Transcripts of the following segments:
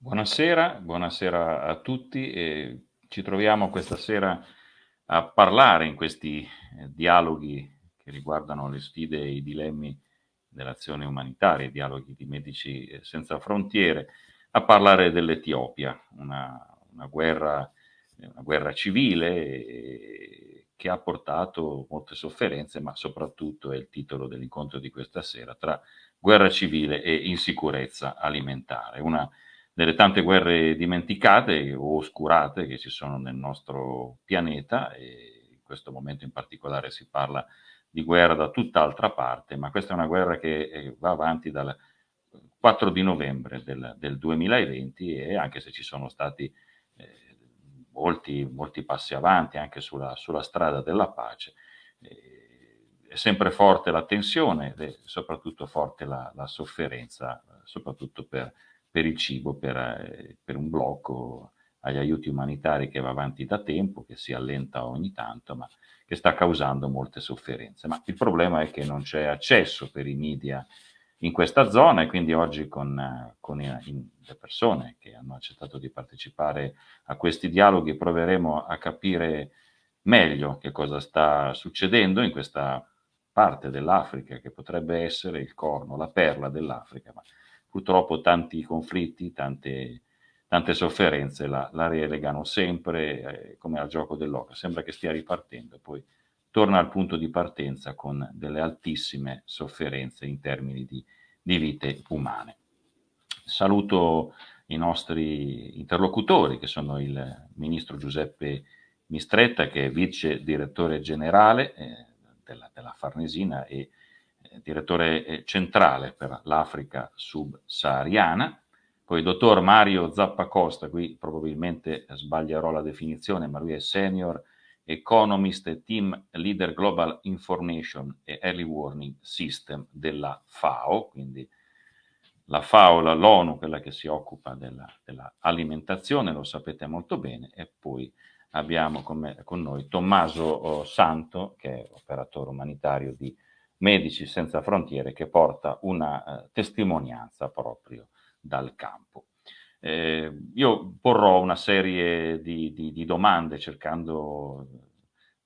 Buonasera, buonasera a tutti. E ci troviamo questa sera a parlare in questi eh, dialoghi che riguardano le sfide e i dilemmi dell'azione umanitaria, i dialoghi di Medici eh, Senza Frontiere, a parlare dell'Etiopia, una, una, guerra, una guerra civile eh, che ha portato molte sofferenze, ma soprattutto è il titolo dell'incontro di questa sera, tra guerra civile e insicurezza alimentare. Una delle tante guerre dimenticate o oscurate che ci sono nel nostro pianeta e in questo momento in particolare si parla di guerra da tutt'altra parte, ma questa è una guerra che eh, va avanti dal 4 di novembre del, del 2020 e anche se ci sono stati eh, molti, molti, passi avanti anche sulla, sulla strada della pace, eh, è sempre forte la tensione e soprattutto forte la, la sofferenza, soprattutto per per il cibo, per, eh, per, un blocco agli aiuti umanitari che va avanti da tempo, che si allenta ogni tanto, ma che sta causando molte sofferenze. Ma il problema è che non c'è accesso per i media in questa zona e quindi oggi con, con i, le persone che hanno accettato di partecipare a questi dialoghi proveremo a capire meglio che cosa sta succedendo in questa parte dell'Africa che potrebbe essere il corno, la perla dell'Africa, ma purtroppo tanti conflitti, tante, tante sofferenze la, la, relegano sempre eh, come al gioco dell'oca, sembra che stia ripartendo, poi torna al punto di partenza con delle altissime sofferenze in termini di, di vite umane. Saluto i nostri interlocutori che sono il ministro Giuseppe Mistretta che è vice direttore generale eh, della, della Farnesina e direttore eh, centrale per l'Africa subsahariana, poi il dottor Mario Zappacosta, qui probabilmente sbaglierò la definizione, ma lui è senior economist e team leader global information e early warning system della FAO, quindi la FAO, l'ONU, quella che si occupa dell'alimentazione, della lo sapete molto bene, e poi abbiamo con, me, con noi Tommaso oh, Santo, che è operatore umanitario di Medici Senza Frontiere che porta una eh, testimonianza proprio dal campo. Eh, io porrò una serie di, di, di, domande cercando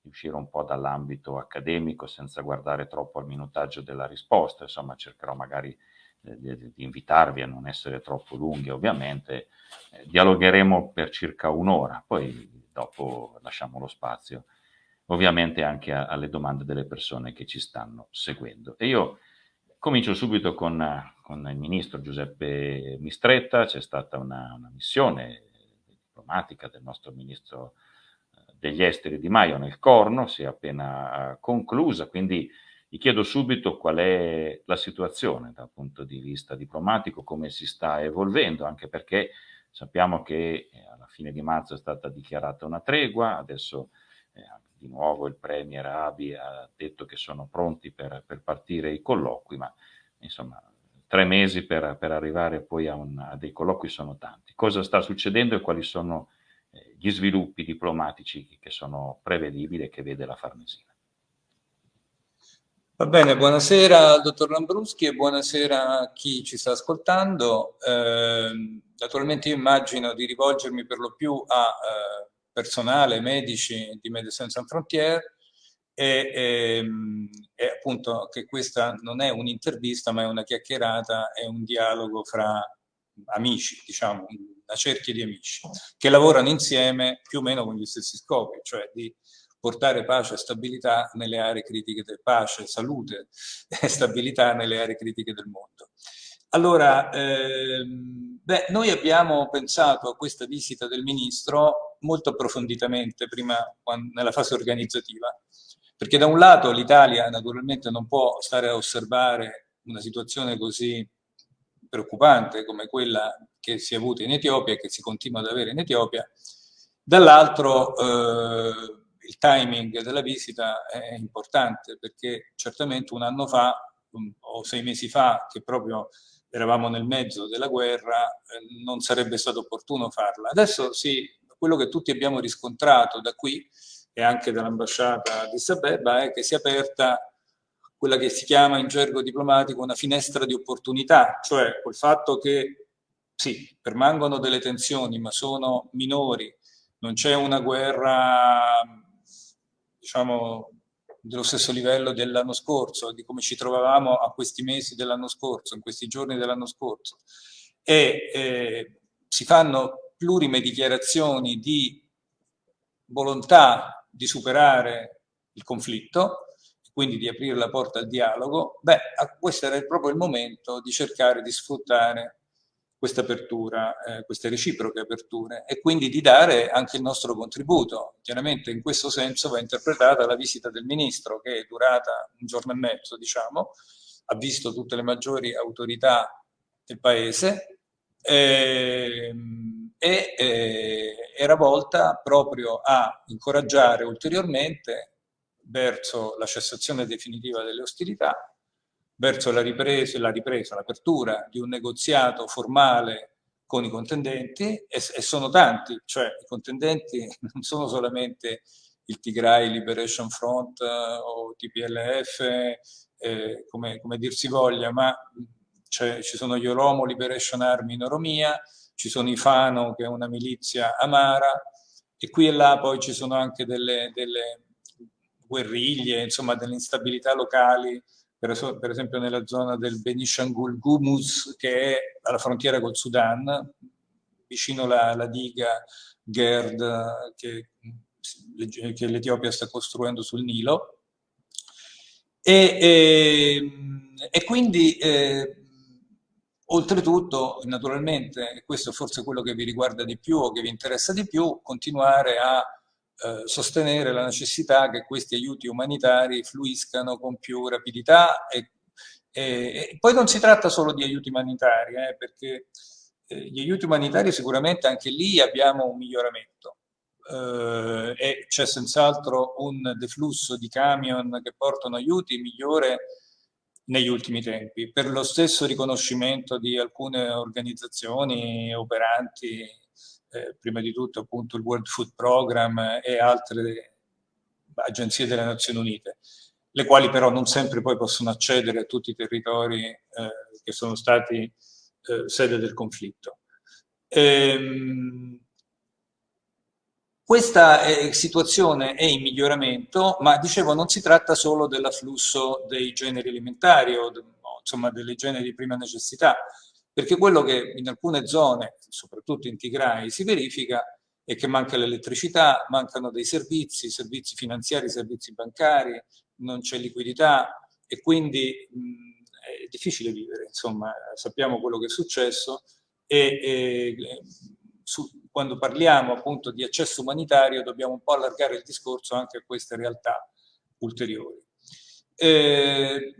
di uscire un po' dall'ambito accademico senza guardare troppo al minutaggio della risposta, insomma cercherò magari eh, di, di, invitarvi a non essere troppo lunghi ovviamente, eh, dialogheremo per circa un'ora, poi dopo lasciamo lo spazio ovviamente anche a, alle domande delle persone che ci stanno seguendo. E io comincio subito con, con il ministro Giuseppe Mistretta, c'è stata una, una, missione diplomatica del nostro ministro eh, degli esteri Di Maio nel Corno, si è appena conclusa, quindi gli chiedo subito qual è la situazione dal punto di vista diplomatico, come si sta evolvendo, anche perché sappiamo che eh, alla fine di marzo è stata dichiarata una tregua, adesso eh, di nuovo il Premier Abi ha detto che sono pronti per, per partire i colloqui, ma insomma tre mesi per, per arrivare poi a, un, a, dei colloqui sono tanti. Cosa sta succedendo e quali sono eh, gli sviluppi diplomatici che sono prevedibili e che vede la Farnesina? Va bene, buonasera dottor Lambruschi e buonasera a chi ci sta ascoltando. Eh, naturalmente io immagino di rivolgermi per lo più a eh, personale, medici di Médecins Sans Frontières e, e, ehm, e, appunto che questa non è un'intervista ma è una chiacchierata, è un dialogo fra amici, diciamo, una cerchia di amici che lavorano insieme più o meno con gli stessi scopi, cioè di portare pace e stabilità nelle aree critiche del pace, salute e stabilità nelle aree critiche del mondo. Allora, ehm, beh, noi abbiamo pensato a questa visita del Ministro molto approfonditamente prima nella fase organizzativa, perché da un lato l'Italia naturalmente non può stare a osservare una situazione così preoccupante come quella che si è avuta in Etiopia e che si continua ad avere in Etiopia, dall'altro eh, il timing della visita è importante perché certamente un anno fa o sei mesi fa che proprio eravamo nel mezzo della guerra, eh, non sarebbe stato opportuno farla. Adesso sì, quello che tutti abbiamo riscontrato da qui e anche dall'ambasciata di Sabeba è che si è aperta quella che si chiama in gergo diplomatico una finestra di opportunità, cioè col fatto che sì, permangono delle tensioni, ma sono minori, non c'è una guerra, diciamo, dello stesso livello dell'anno scorso, di come ci trovavamo a questi mesi dell'anno scorso, in questi giorni dell'anno scorso. E eh, si fanno plurime dichiarazioni di volontà di superare il conflitto, quindi di aprire la porta al dialogo, beh, questo era proprio il momento di cercare di sfruttare questa apertura, eh, queste reciproche aperture e quindi di dare anche il nostro contributo. Chiaramente in questo senso va interpretata la visita del Ministro che è durata un giorno e mezzo, diciamo, ha visto tutte le maggiori autorità del Paese eh, e eh, era volta proprio a incoraggiare ulteriormente verso la cessazione definitiva delle ostilità verso la ripresa, la ripresa, l'apertura di un negoziato formale con i contendenti e, e, sono tanti, cioè i contendenti non sono solamente il Tigray Liberation Front eh, o TPLF, eh, come, come, dir si voglia, ma ci sono gli Oromo Liberation Army in Oromia, ci sono i Fano che è una milizia amara e qui e là poi ci sono anche delle, delle guerriglie, insomma delle instabilità locali per, per esempio nella zona del Benishangul Gumus, che è alla frontiera col Sudan, vicino alla, diga Gerd che, che l'Etiopia sta costruendo sul Nilo. E, e, e quindi, eh, oltretutto, naturalmente, questo è forse quello che vi riguarda di più o che vi interessa di più, continuare a eh, sostenere la necessità che questi aiuti umanitari fluiscano con più rapidità e, e, e poi non si tratta solo di aiuti umanitari, eh, perché eh, gli aiuti umanitari sicuramente anche lì abbiamo un miglioramento. Uh, e c'è senz'altro un deflusso di camion che portano aiuti migliore negli ultimi tempi, per lo stesso riconoscimento di alcune organizzazioni operanti eh, prima di tutto appunto il World Food Program e altre agenzie delle Nazioni Unite, le quali però non sempre poi possono accedere a tutti i territori eh, che sono stati eh, sede del conflitto. Ehm, questa eh, situazione è in miglioramento, ma dicevo non si tratta solo dell'afflusso dei generi alimentari o insomma delle generi di prima necessità, perché quello che in alcune zone, soprattutto in Tigray, si verifica è che manca l'elettricità, mancano dei servizi, servizi finanziari, servizi bancari, non c'è liquidità e quindi mh, è difficile vivere, insomma sappiamo quello che è successo e, e su, quando parliamo appunto di accesso umanitario dobbiamo un po' allargare il discorso anche a queste realtà ulteriori. Eh,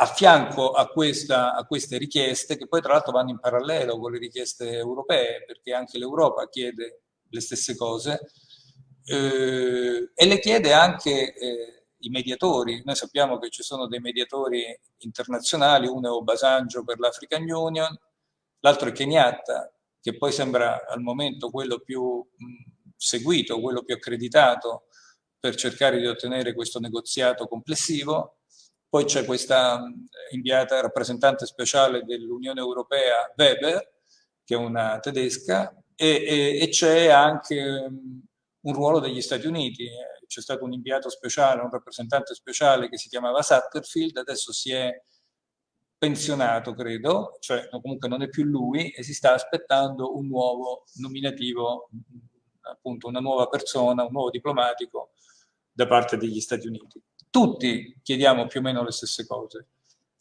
a fianco a, questa, a, queste richieste, che poi tra l'altro vanno in parallelo con le richieste europee, perché anche l'Europa chiede le stesse cose, eh, e le chiede anche eh, i mediatori. Noi sappiamo che ci sono dei mediatori internazionali, uno è Obasanjo per l'African Union, l'altro è Kenyatta, che poi sembra al momento quello più seguito, quello più accreditato per cercare di ottenere questo negoziato complessivo, poi c'è questa inviata rappresentante speciale dell'Unione Europea, Weber, che è una tedesca, e, e, e c'è anche un ruolo degli Stati Uniti. C'è stato un inviato speciale, un rappresentante speciale che si chiamava Satterfield, adesso si è pensionato, credo, cioè comunque non è più lui e si sta aspettando un nuovo nominativo, appunto una nuova persona, un nuovo diplomatico da parte degli Stati Uniti. Tutti chiediamo più o meno le stesse cose,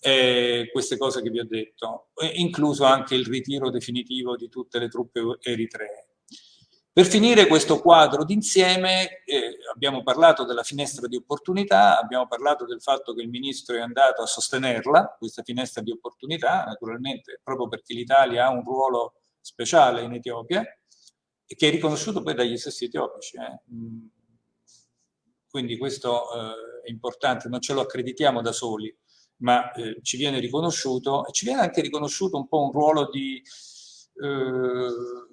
eh, queste cose che vi ho detto, incluso anche il ritiro definitivo di tutte le truppe eritree. Per finire questo quadro d'insieme eh, abbiamo parlato della finestra di opportunità, abbiamo parlato del fatto che il Ministro è andato a sostenerla, questa finestra di opportunità, naturalmente proprio perché l'Italia ha un ruolo speciale in Etiopia e che è riconosciuto poi dagli stessi etiopici. Eh. Mm. Quindi questo eh, è importante, non ce lo accreditiamo da soli, ma eh, ci viene riconosciuto e ci viene anche riconosciuto un po' un ruolo di eh,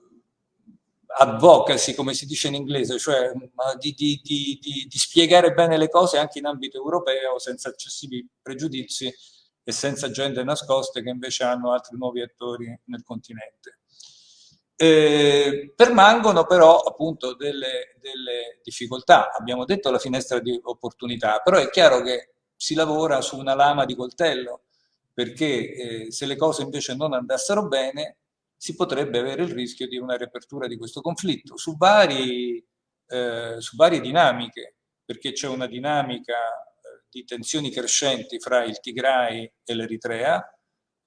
advocacy, come si dice in inglese, cioè di, di, di, di, spiegare bene le cose anche in ambito europeo senza eccessivi pregiudizi e senza agende nascoste che invece hanno altri nuovi attori nel continente. Eh, permangono però appunto delle, delle, difficoltà, abbiamo detto la finestra di opportunità, però è chiaro che si lavora su una lama di coltello, perché eh, se le cose invece non andassero bene si potrebbe avere il rischio di una riapertura di questo conflitto su, vari, eh, su varie dinamiche, perché c'è una dinamica eh, di tensioni crescenti fra il Tigray e l'Eritrea,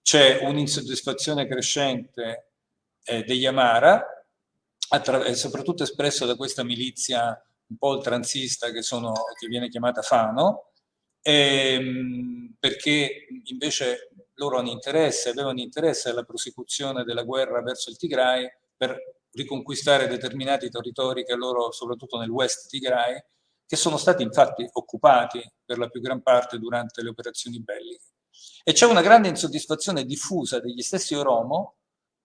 c'è un'insoddisfazione crescente eh, degli Amara, soprattutto espresso da questa milizia un po' oltranzista che, sono, che viene chiamata Fano, ehm, perché invece loro hanno interesse, avevano interesse alla prosecuzione della guerra verso il Tigray per riconquistare determinati territori che loro, soprattutto nel West Tigray, che sono stati infatti occupati per la più gran parte durante le operazioni belliche. E c'è una grande insoddisfazione diffusa degli stessi Oromo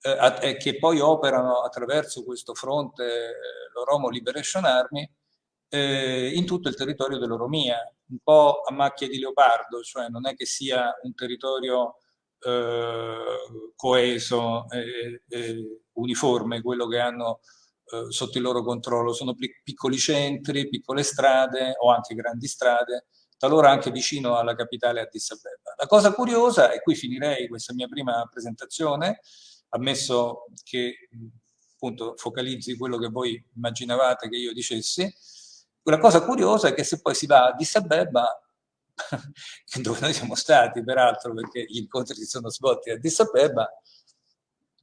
eh, che poi operano attraverso questo fronte, eh, l'Oromo Liberation Army, eh, in tutto il territorio dell'Oromia, un po' a macchia di leopardo, cioè non è che sia un territorio eh, coeso e, e, uniforme quello che hanno eh, sotto il loro controllo, sono piccoli centri, piccole strade o anche grandi strade, talora anche vicino alla capitale Addis Abeba. La cosa curiosa, e qui finirei questa mia prima presentazione, ammesso che appunto focalizzi quello che voi immaginavate che io dicessi, la cosa curiosa è che se poi si va a Addis Abeba, dove noi siamo stati peraltro perché gli incontri si sono svolti a Addis Abeba,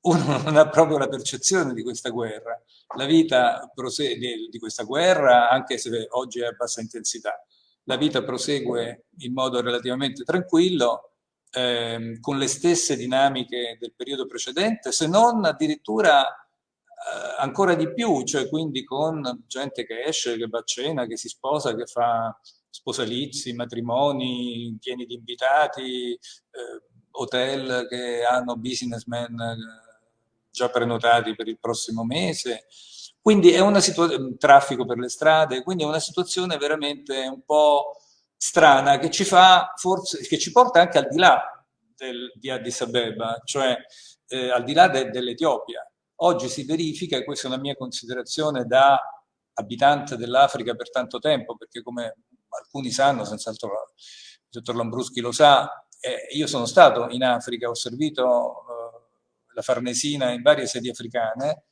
uno non ha proprio la percezione di questa guerra. La vita prosegue di questa guerra, anche se oggi è a bassa intensità, la vita prosegue in modo relativamente tranquillo, ehm, con le stesse dinamiche del periodo precedente, se non addirittura eh, ancora di più, cioè quindi con gente che esce, che va a cena, che si sposa, che fa sposalizi, matrimoni pieni di invitati, eh, hotel che hanno businessmen eh, già prenotati per il prossimo mese. Quindi è una situazione, traffico per le strade, quindi è una situazione veramente un po' strana che ci fa forse, che ci porta anche al di là del, di Addis Abeba, cioè eh, al di là de, dell'Etiopia. Oggi si verifica, e questa è una mia considerazione da abitante dell'Africa per tanto tempo, perché come alcuni sanno, senz'altro il dottor Lambruschi lo sa, eh, io sono stato in Africa, ho servito eh, la Farnesina in varie sedi africane,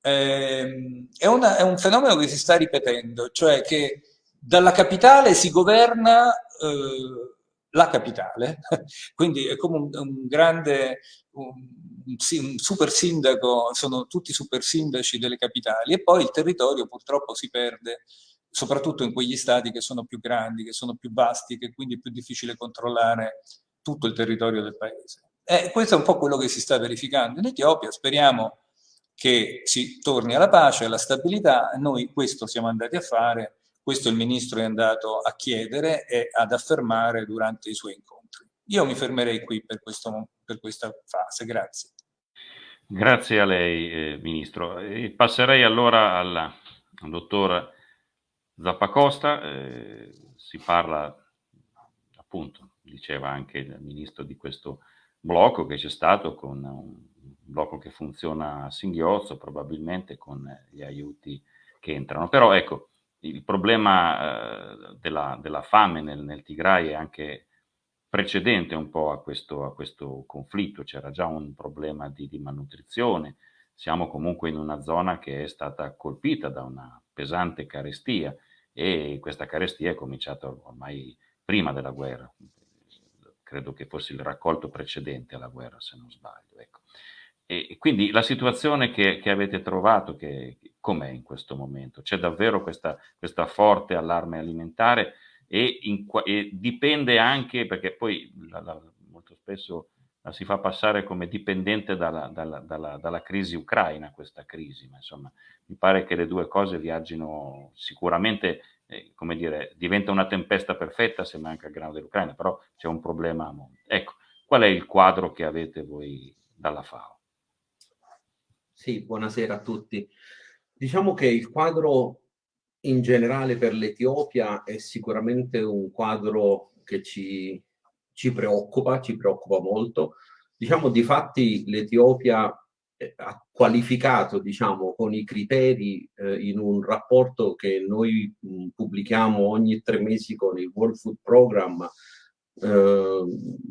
eh, è, una, è un fenomeno che si sta ripetendo, cioè che dalla capitale si governa eh, la capitale, quindi è come un, un grande, un, un, super sindaco, sono tutti super sindaci delle capitali e poi il territorio purtroppo si perde, soprattutto in quegli stati che sono più grandi, che sono più vasti, che quindi è più difficile controllare tutto il territorio del paese. E questo è un po' quello che si sta verificando in Etiopia, speriamo che si torni alla pace, alla stabilità, noi questo siamo andati a fare questo il Ministro è andato a chiedere e ad affermare durante i suoi incontri. Io mi fermerei qui per, questo, per questa fase, grazie. Grazie a lei, eh, Ministro. E passerei allora alla, al dottor Zappacosta. Eh, si parla, appunto, diceva anche il Ministro di questo blocco che c'è stato con un blocco che funziona a singhiozzo, probabilmente con gli aiuti che entrano. Però ecco, il problema eh, della, della, fame nel, nel, Tigray è anche precedente un po' a questo, a questo conflitto, c'era già un problema di, di, malnutrizione, siamo comunque in una zona che è stata colpita da una pesante carestia e questa carestia è cominciata ormai prima della guerra, credo che fosse il raccolto precedente alla guerra se non sbaglio. Ecco. E quindi la situazione che, che avete trovato, com'è in questo momento? C'è davvero questa, questa, forte allarme alimentare e, in, e, dipende anche, perché poi la, la, molto spesso la si fa passare come dipendente dalla, dalla, dalla, dalla, crisi ucraina, questa crisi, ma insomma mi pare che le due cose viaggino sicuramente, eh, come dire, diventa una tempesta perfetta se manca il grano dell'Ucraina, però c'è un problema a mondo. Ecco, qual è il quadro che avete voi dalla FAO? Sì, buonasera a tutti. Diciamo che il quadro in generale per l'Etiopia è sicuramente un quadro che ci ci preoccupa, ci preoccupa molto. Diciamo, di fatti l'Etiopia eh, ha qualificato, diciamo, con i criteri eh, in un rapporto che noi mh, pubblichiamo ogni tre mesi con il World Food Program, eh,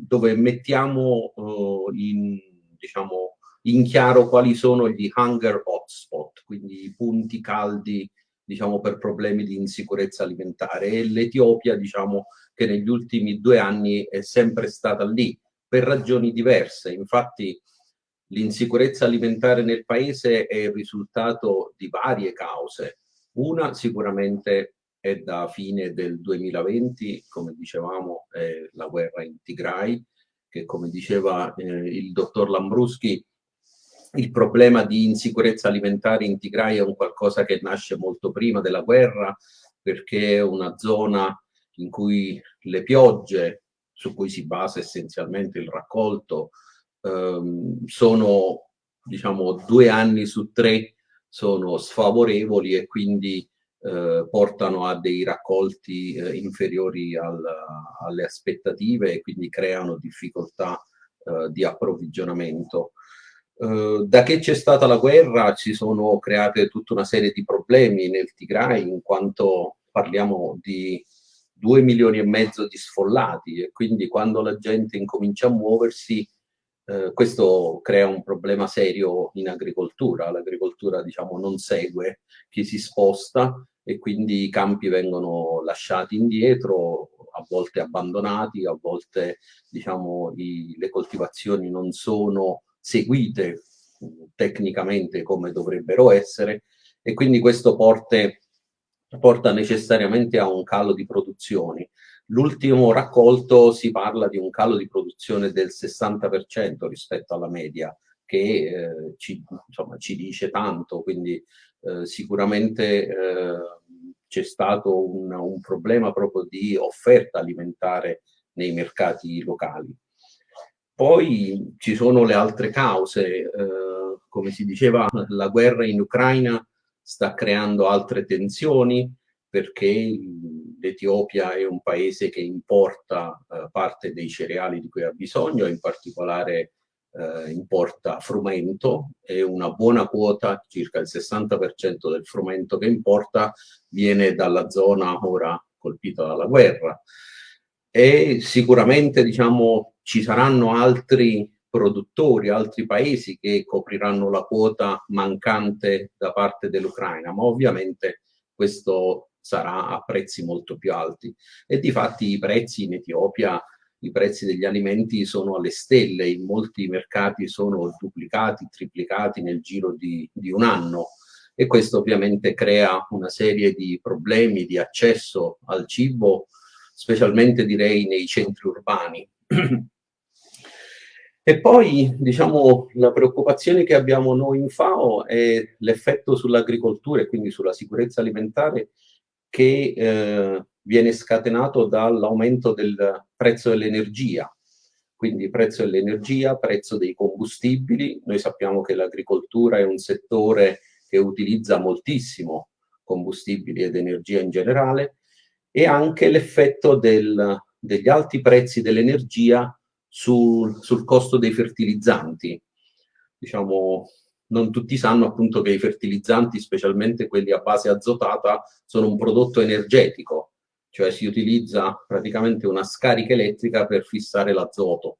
dove mettiamo eh, in, diciamo, in chiaro quali sono gli hunger hotspot, quindi i punti caldi diciamo, per problemi di insicurezza alimentare e l'Etiopia diciamo, che negli ultimi due anni è sempre stata lì per ragioni diverse. Infatti l'insicurezza alimentare nel paese è il risultato di varie cause. Una sicuramente è da fine del 2020, come dicevamo, è la guerra in Tigray, che come diceva eh, il dottor Lambruschi, il problema di insicurezza alimentare in Tigray è un qualcosa che nasce molto prima della guerra, perché è una zona in cui le piogge, su cui si basa essenzialmente il raccolto, ehm, sono diciamo due anni su tre sono sfavorevoli e quindi eh, portano a dei raccolti eh, inferiori al, alle aspettative e quindi creano difficoltà eh, di approvvigionamento. Eh, da che c'è stata la guerra si sono create tutta una serie di problemi nel Tigray in quanto parliamo di due milioni e mezzo di sfollati e quindi quando la gente incomincia a muoversi eh, questo crea un problema serio in agricoltura. L'agricoltura diciamo non segue chi si sposta e quindi i campi vengono lasciati indietro, a volte abbandonati, a volte diciamo i, le coltivazioni non sono seguite tecnicamente come dovrebbero essere e quindi questo porte, porta necessariamente a un calo di produzioni. L'ultimo raccolto si parla di un calo di produzione del 60% rispetto alla media, che eh, ci, insomma, ci, dice tanto, quindi eh, sicuramente eh, c'è stato un, un, problema proprio di offerta alimentare nei mercati locali. Poi ci sono le altre cause, eh, come si diceva, la guerra in Ucraina sta creando altre tensioni perché l'Etiopia è un paese che importa eh, parte dei cereali di cui ha bisogno, in particolare eh, importa frumento e una buona quota, circa il 60% del frumento che importa, viene dalla zona ora colpita dalla guerra. E sicuramente diciamo, ci saranno altri produttori, altri paesi che copriranno la quota mancante da parte dell'Ucraina, ma ovviamente questo sarà a prezzi molto più alti. E di fatti i prezzi in Etiopia, i prezzi degli alimenti sono alle stelle, in molti mercati sono duplicati, triplicati nel giro di, di un anno e questo ovviamente crea una serie di problemi di accesso al cibo, specialmente direi nei centri urbani. E poi, diciamo, la preoccupazione che abbiamo noi in FAO è l'effetto sull'agricoltura e quindi sulla sicurezza alimentare che eh, viene scatenato dall'aumento del prezzo dell'energia. Quindi prezzo dell'energia, prezzo dei combustibili. Noi sappiamo che l'agricoltura è un settore che utilizza moltissimo combustibili ed energia in generale e anche l'effetto del, degli alti prezzi dell'energia sul, sul costo dei fertilizzanti. Diciamo, non tutti sanno appunto che i fertilizzanti, specialmente quelli a base azotata, sono un prodotto energetico, cioè si utilizza praticamente una scarica elettrica per fissare l'azoto.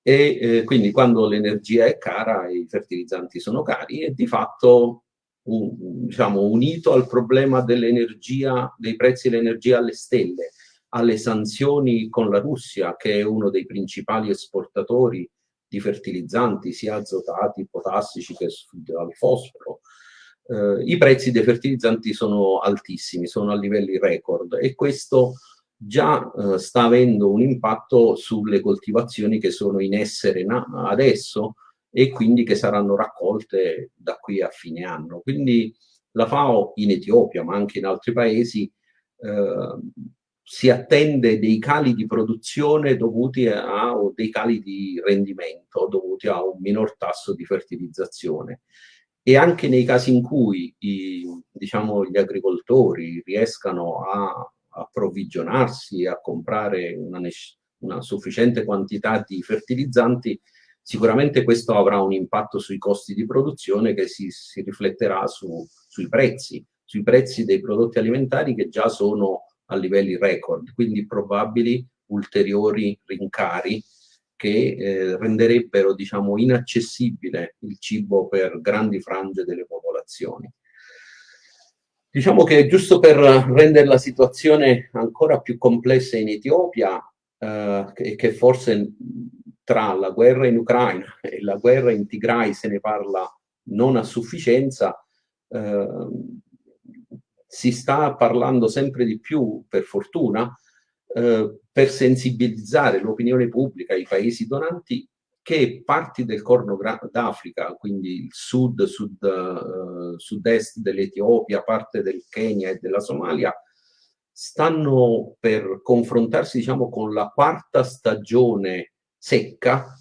E eh, quindi quando l'energia è cara i fertilizzanti sono cari e di fatto un, diciamo, unito al problema dell'energia, dei prezzi dell'energia alle stelle, alle sanzioni con la Russia, che è uno dei principali esportatori di fertilizzanti, sia azotati, potassici che al fosforo. Eh, I prezzi dei fertilizzanti sono altissimi, sono a livelli record e questo già eh, sta avendo un impatto sulle coltivazioni che sono in essere adesso e quindi che saranno raccolte da qui a fine anno. Quindi la FAO in Etiopia, ma anche in altri paesi, eh, si attende dei cali di produzione dovuti a o dei cali di rendimento dovuti a un minor tasso di fertilizzazione. E anche nei casi in cui i, diciamo, gli agricoltori riescano a approvvigionarsi, a comprare una una sufficiente quantità di fertilizzanti, sicuramente questo avrà un impatto sui costi di produzione che si, si rifletterà su, sui prezzi, sui prezzi dei prodotti alimentari che già sono a livelli record, quindi probabili ulteriori rincari che eh, renderebbero diciamo, inaccessibile il cibo per grandi frange delle popolazioni. Diciamo che giusto per rendere la situazione ancora più complessa in Etiopia, eh, che, che forse tra la guerra in Ucraina e la guerra in Tigray se ne parla non a sufficienza, eh, si sta parlando sempre di più, per fortuna, eh, per sensibilizzare l'opinione pubblica, i paesi donanti, che parti del Corno d'Africa, quindi il sud, sud uh, sud-est dell'Etiopia, parte del Kenya e della Somalia, stanno per confrontarsi diciamo, con la quarta stagione secca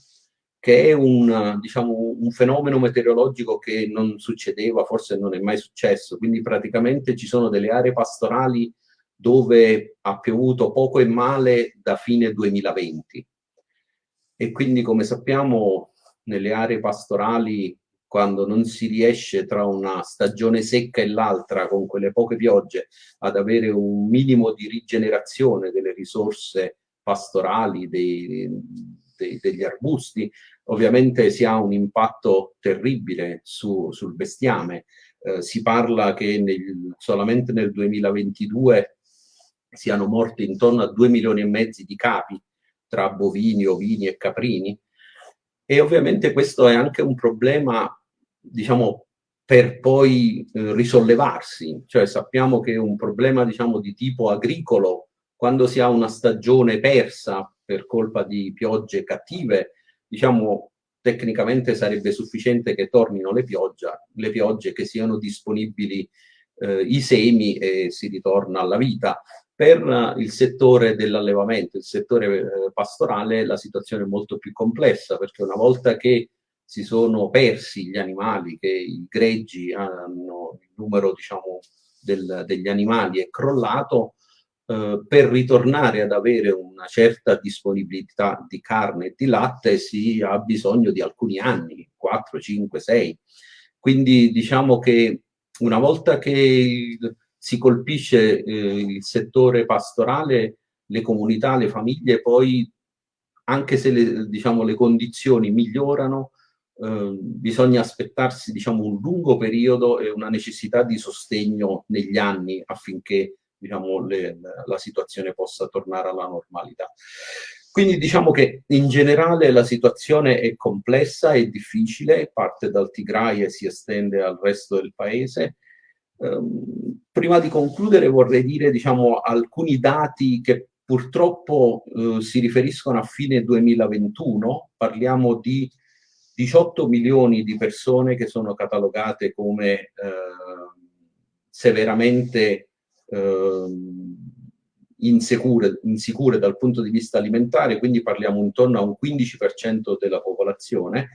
che è un, diciamo, un, fenomeno meteorologico che non succedeva, forse non è mai successo, quindi praticamente ci sono delle aree pastorali dove ha piovuto poco e male da fine 2020 e quindi come sappiamo nelle aree pastorali quando non si riesce tra una stagione secca e l'altra con quelle poche piogge ad avere un minimo di rigenerazione delle risorse pastorali, dei, dei, degli arbusti, ovviamente si ha un impatto terribile su, sul bestiame. Eh, si parla che nel, solamente nel 2022 siano morti intorno a 2 milioni e mezzo di capi tra bovini, ovini e caprini. E ovviamente questo è anche un problema, diciamo, per poi eh, risollevarsi. Cioè sappiamo che un problema, diciamo, di tipo agricolo, quando si ha una stagione persa per colpa di piogge cattive, diciamo tecnicamente sarebbe sufficiente che tornino le, pioggia, le piogge, che siano disponibili eh, i semi e si ritorna alla vita. Per il settore dell'allevamento, il settore eh, pastorale, la situazione è molto più complessa, perché una volta che si sono persi gli animali, che i greggi hanno il numero diciamo, del, degli animali è crollato, eh, per ritornare ad avere una certa disponibilità di carne e di latte si ha bisogno di alcuni anni, 4, 5, 6. Quindi diciamo che una volta che si colpisce eh, il settore pastorale, le comunità, le famiglie, poi anche se le, diciamo, le condizioni migliorano, eh, bisogna aspettarsi diciamo, un lungo periodo e una necessità di sostegno negli anni affinché diciamo, le, la situazione possa tornare alla normalità. Quindi diciamo che in generale la situazione è complessa e difficile, parte dal Tigray e si estende al resto del paese. Um, prima di concludere vorrei dire diciamo, alcuni dati che purtroppo uh, si riferiscono a fine 2021, parliamo di 18 milioni di persone che sono catalogate come uh, severamente Ehm, insicure, insicure dal punto di vista alimentare, quindi parliamo intorno a un 15% della popolazione,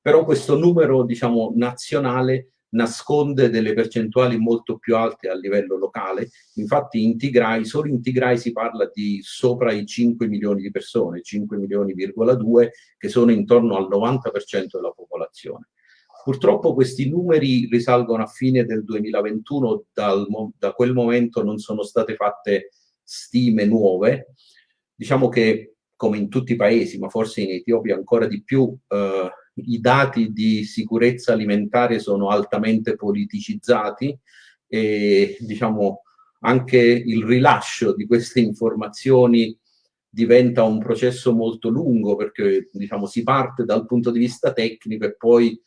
però questo numero diciamo, nazionale nasconde delle percentuali molto più alte a livello locale. Infatti in Tigray, solo in Tigray si parla di sopra i 5 milioni di persone, 5 milioni,2 che sono intorno al 90% della popolazione. Purtroppo questi numeri risalgono a fine del 2021, dal, da quel momento non sono state fatte stime nuove. Diciamo che, come in tutti i paesi, ma forse in Etiopia ancora di più, eh, i dati di sicurezza alimentare sono altamente politicizzati e diciamo anche il rilascio di queste informazioni diventa un processo molto lungo perché diciamo si parte dal punto di vista tecnico e poi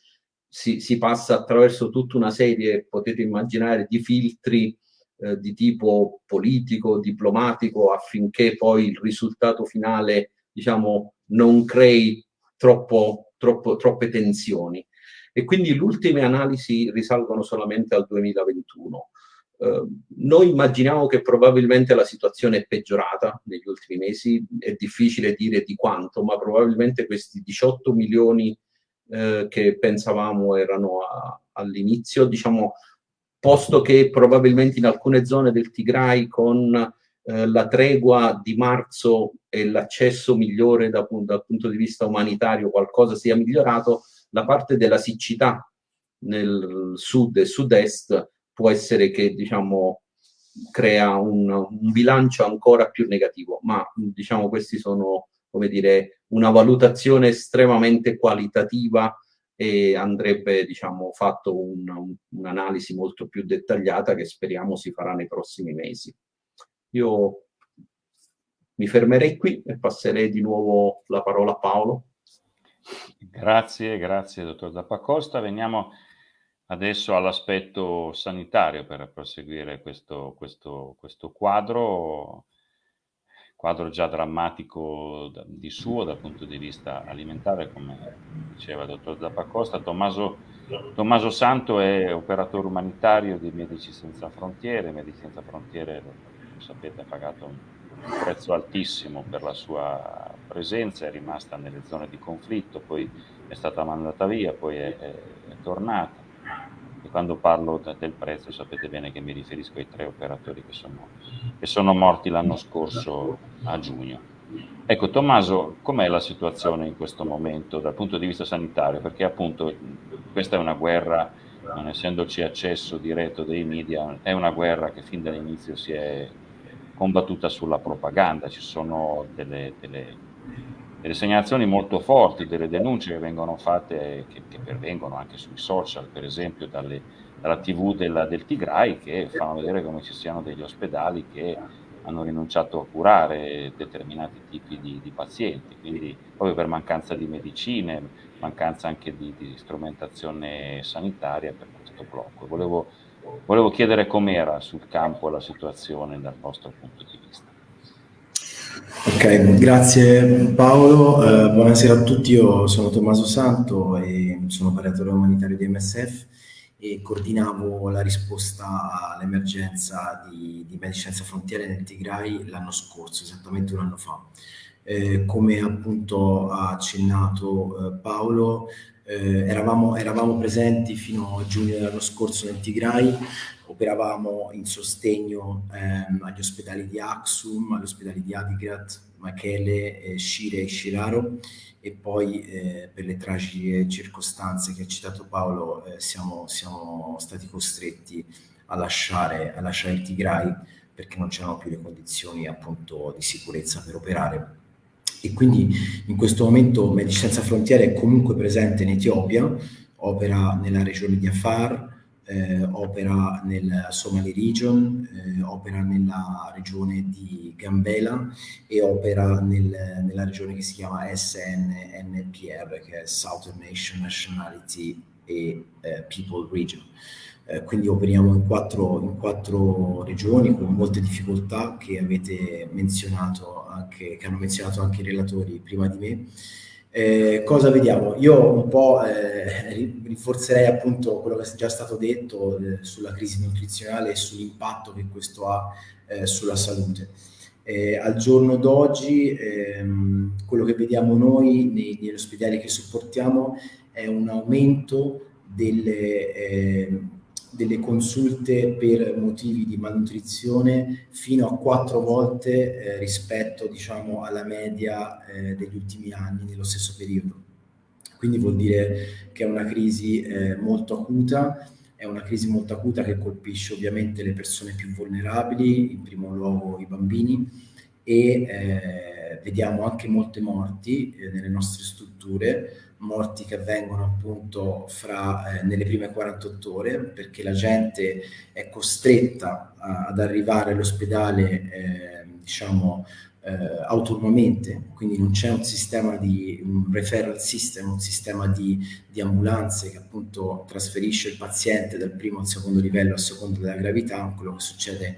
si, si, passa attraverso tutta una serie, potete immaginare, di filtri eh, di tipo politico, diplomatico, affinché poi il risultato finale, diciamo, non crei troppo, troppo, troppe tensioni. E quindi le ultime analisi risalgono solamente al 2021. Uh, noi immaginiamo che probabilmente la situazione è peggiorata negli ultimi mesi, è difficile dire di quanto, ma probabilmente questi 18 milioni eh, che pensavamo erano all'inizio, diciamo, posto che probabilmente in alcune zone del Tigray con eh, la tregua di marzo e l'accesso migliore da, dal punto di vista umanitario, qualcosa sia migliorato, la parte della siccità nel sud e sud-est può essere che diciamo crea un, un, bilancio ancora più negativo, ma diciamo questi sono come dire una valutazione estremamente qualitativa e andrebbe diciamo fatto un'analisi un molto più dettagliata che speriamo si farà nei prossimi mesi. Io mi fermerei qui e passerei di nuovo la parola a Paolo. Grazie, grazie dottor Zappacosta. Veniamo adesso all'aspetto sanitario per proseguire questo, questo, questo quadro, quadro già drammatico di suo dal punto di vista alimentare, come diceva il dottor Zappacosta. Tommaso, Tommaso Santo è operatore umanitario di Medici Senza Frontiere, Medici Senza Frontiere, lo sapete, ha pagato un prezzo altissimo per la sua presenza, è rimasta nelle zone di conflitto, poi è stata mandata via, poi è, è, è tornata quando parlo del prezzo sapete bene che mi riferisco ai tre operatori che sono, che sono morti l'anno scorso a giugno. Ecco, Tommaso, com'è la situazione in questo momento dal punto di vista sanitario? Perché appunto questa è una guerra, non essendoci accesso diretto dei media, è una guerra che fin dall'inizio si è combattuta sulla propaganda, ci sono delle, delle delle segnalazioni molto forti, delle denunce che vengono fatte, che, che pervengono anche sui social, per esempio dalle, dalla TV della, del Tigray, che fanno vedere come ci siano degli ospedali che hanno rinunciato a curare determinati tipi di, di pazienti, quindi proprio per mancanza di medicine, mancanza anche di, di strumentazione sanitaria per questo blocco. Volevo, volevo chiedere com'era sul campo la situazione dal vostro punto di vista. Ok, grazie Paolo, eh, buonasera a tutti, io sono Tommaso Santo e sono operatore umanitario di MSF e coordinavo la risposta all'emergenza di, di Medici Frontiere nel Tigray l'anno scorso, esattamente un anno fa. Eh, come appunto ha accennato eh, Paolo, eh, eravamo, eravamo, presenti fino a giugno dell'anno scorso nel Tigray, operavamo in sostegno ehm, agli ospedali di Aksum, agli ospedali di Adigrat, Machele, eh, Shire e Shiraro. E poi eh, per le tragiche circostanze che ha citato Paolo eh, siamo, siamo, stati costretti a lasciare, a lasciare il Tigray perché non c'erano più le condizioni appunto di sicurezza per operare. E quindi in questo momento Medici Senza Frontiere è comunque presente in Etiopia, opera nella regione di Afar, eh, opera nel Somali Region, eh, opera nella regione di Gambela e opera nel, nella regione che si chiama SNNPR, che è Southern Nation Nationality e eh, People Region. Eh, quindi operiamo in quattro, in quattro, regioni con molte difficoltà che avete menzionato anche, che hanno menzionato anche i relatori prima di me. Eh, cosa vediamo? Io un po' eh, rinforzerei appunto quello che è già stato detto eh, sulla crisi nutrizionale e sull'impatto che questo ha eh, sulla salute. Eh, al giorno d'oggi ehm, quello che vediamo noi nei, negli ospedali che supportiamo è un aumento delle ehm, delle consulte per motivi di malnutrizione fino a quattro volte eh, rispetto diciamo, alla media eh, degli ultimi anni nello stesso periodo. Quindi vuol dire che è una crisi eh, molto acuta, è una crisi molto acuta che colpisce ovviamente le persone più vulnerabili, in primo luogo i bambini, e eh, vediamo anche molte morti eh, nelle nostre strutture, morti che avvengono appunto fra, eh, nelle prime 48 ore perché la gente è costretta a, ad arrivare all'ospedale eh, diciamo eh, autonomamente, quindi non c'è un sistema di un referral system, un sistema di, di, ambulanze che appunto trasferisce il paziente dal primo al secondo livello a seconda della gravità, quello che succede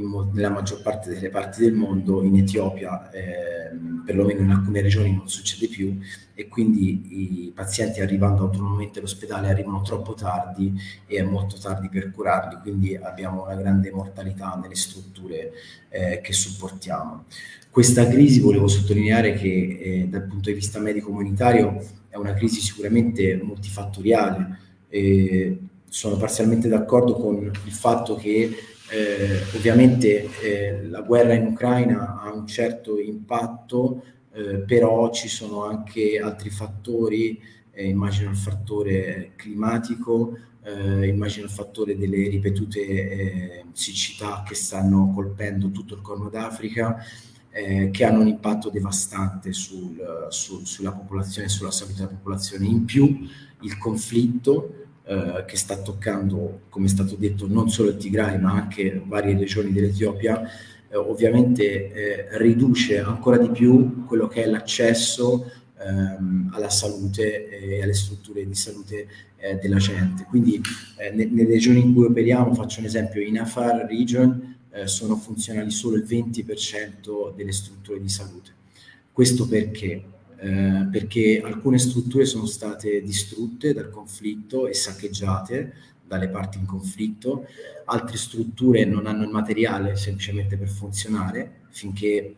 nella maggior parte delle parti del mondo, in Etiopia, eh, perlomeno in alcune regioni non succede più e quindi i pazienti arrivando autonomamente all'ospedale arrivano troppo tardi e è molto tardi per curarli, quindi abbiamo una grande mortalità nelle strutture eh, che supportiamo. Questa crisi volevo sottolineare che eh, dal punto di vista medico-comunitario è una crisi sicuramente multifattoriale. sono parzialmente d'accordo con il fatto che Eh, ovviamente eh, la guerra in Ucraina ha un certo impatto, eh, però ci sono anche altri fattori, eh, immagino il fattore climatico, eh, immagino il fattore delle ripetute eh, siccità che stanno colpendo tutto il Corno d'Africa, che hanno un impatto devastante sul, sul, sulla popolazione sulla salute della popolazione. In più il conflitto eh, che sta toccando, come è stato detto, non solo il Tigray ma anche varie regioni dell'Etiopia, eh, ovviamente eh, riduce ancora di più quello che è l'accesso ehm, alla salute e alle strutture di salute eh, della gente. Quindi eh, ne, nelle regioni in cui operiamo, faccio un esempio, in Afar Region eh, sono funzionali solo il 20% delle strutture di salute. Questo perché? Eh, perché alcune strutture sono state distrutte dal conflitto e saccheggiate dalle parti in conflitto, altre strutture non hanno il materiale semplicemente per funzionare, finché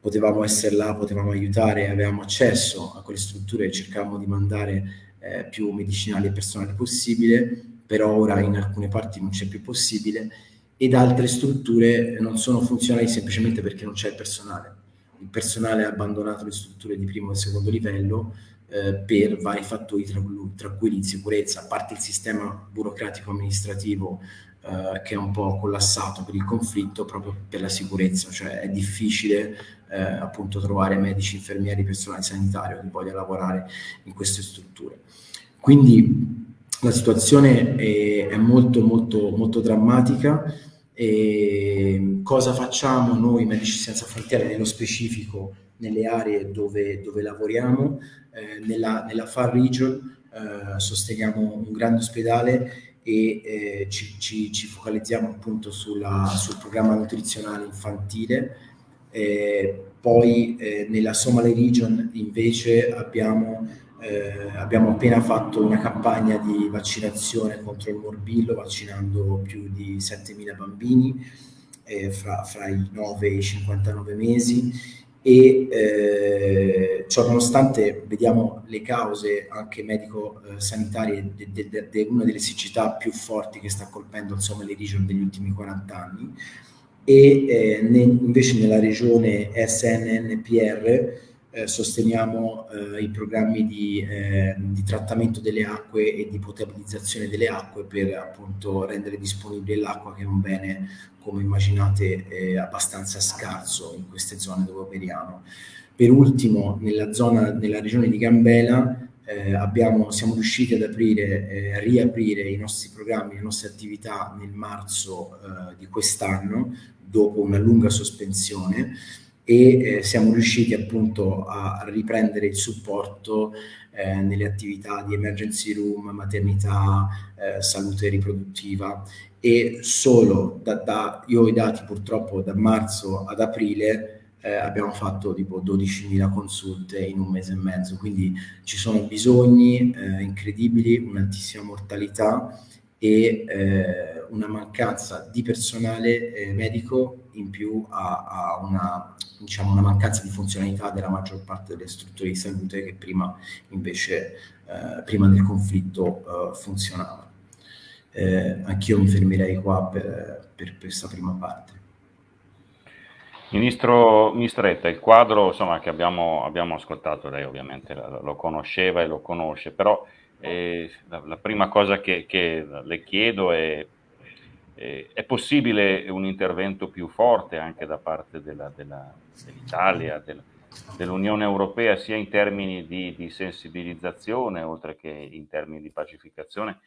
potevamo essere là, potevamo aiutare, avevamo accesso a quelle strutture e cercavamo di mandare eh, più medicinali e personale possibile, però ora in alcune parti non c'è più possibile ed altre strutture non sono funzionali semplicemente perché non c'è il personale. Il personale ha abbandonato le strutture di primo e secondo livello eh, per vari fattori tra, tra, cui l'insicurezza, a parte il sistema burocratico amministrativo eh, che è un po' collassato per il conflitto proprio per la sicurezza, cioè è difficile eh, appunto trovare medici, infermieri, personale sanitario che voglia lavorare in queste strutture. Quindi la situazione è, è molto molto molto drammatica e cosa facciamo noi Medici Senza Frontiere nello specifico nelle aree dove, dove lavoriamo? Eh, nella, nella Far Region eh, sosteniamo un grande ospedale e eh, ci, ci, ci, focalizziamo appunto sulla, sul programma nutrizionale infantile eh, poi eh, nella Somali Region invece abbiamo, eh, abbiamo, appena fatto una campagna di vaccinazione contro il morbillo, vaccinando più di 7.000 bambini eh, fra, fra, i 9 e i 59 mesi. E eh, ciò nonostante vediamo le cause anche medico-sanitarie di de, de, de una delle siccità più forti che sta colpendo il Somali Region negli ultimi 40 anni. E eh, ne, invece nella regione SNNPR eh, sosteniamo eh, i programmi di, eh, di, trattamento delle acque e di potabilizzazione delle acque per appunto rendere disponibile l'acqua che è un bene, come immaginate, eh, abbastanza scarso in queste zone dove operiamo. Per ultimo, nella, zona, nella regione di Gambela eh, abbiamo, siamo riusciti ad aprire, eh, riaprire i nostri programmi, le nostre attività nel marzo di quest'anno, dopo una lunga sospensione, e eh, siamo riusciti appunto a riprendere il supporto eh, nelle attività di emergency room, maternità, eh, salute riproduttiva. E solo da, da, io ho i dati purtroppo da marzo ad aprile eh, abbiamo fatto tipo 12.000 consulte in un mese e mezzo, quindi ci sono bisogni eh, incredibili, un'altissima mortalità e eh, una mancanza di personale medico in più a, a una, diciamo, una, mancanza di funzionalità della maggior parte delle strutture di salute che prima invece, eh, prima del conflitto, eh, funzionavano. anch'io mi fermerei qua per, per questa prima parte. Ministro Mistretta, il quadro insomma, che abbiamo, abbiamo, ascoltato, lei ovviamente lo conosceva e lo conosce, però eh, la, la, prima cosa che, che le chiedo è, eh, è possibile un intervento più forte anche da parte dell'Italia, dell dell'Unione Europea, sia in termini di, di, sensibilizzazione, oltre che in termini di pacificazione,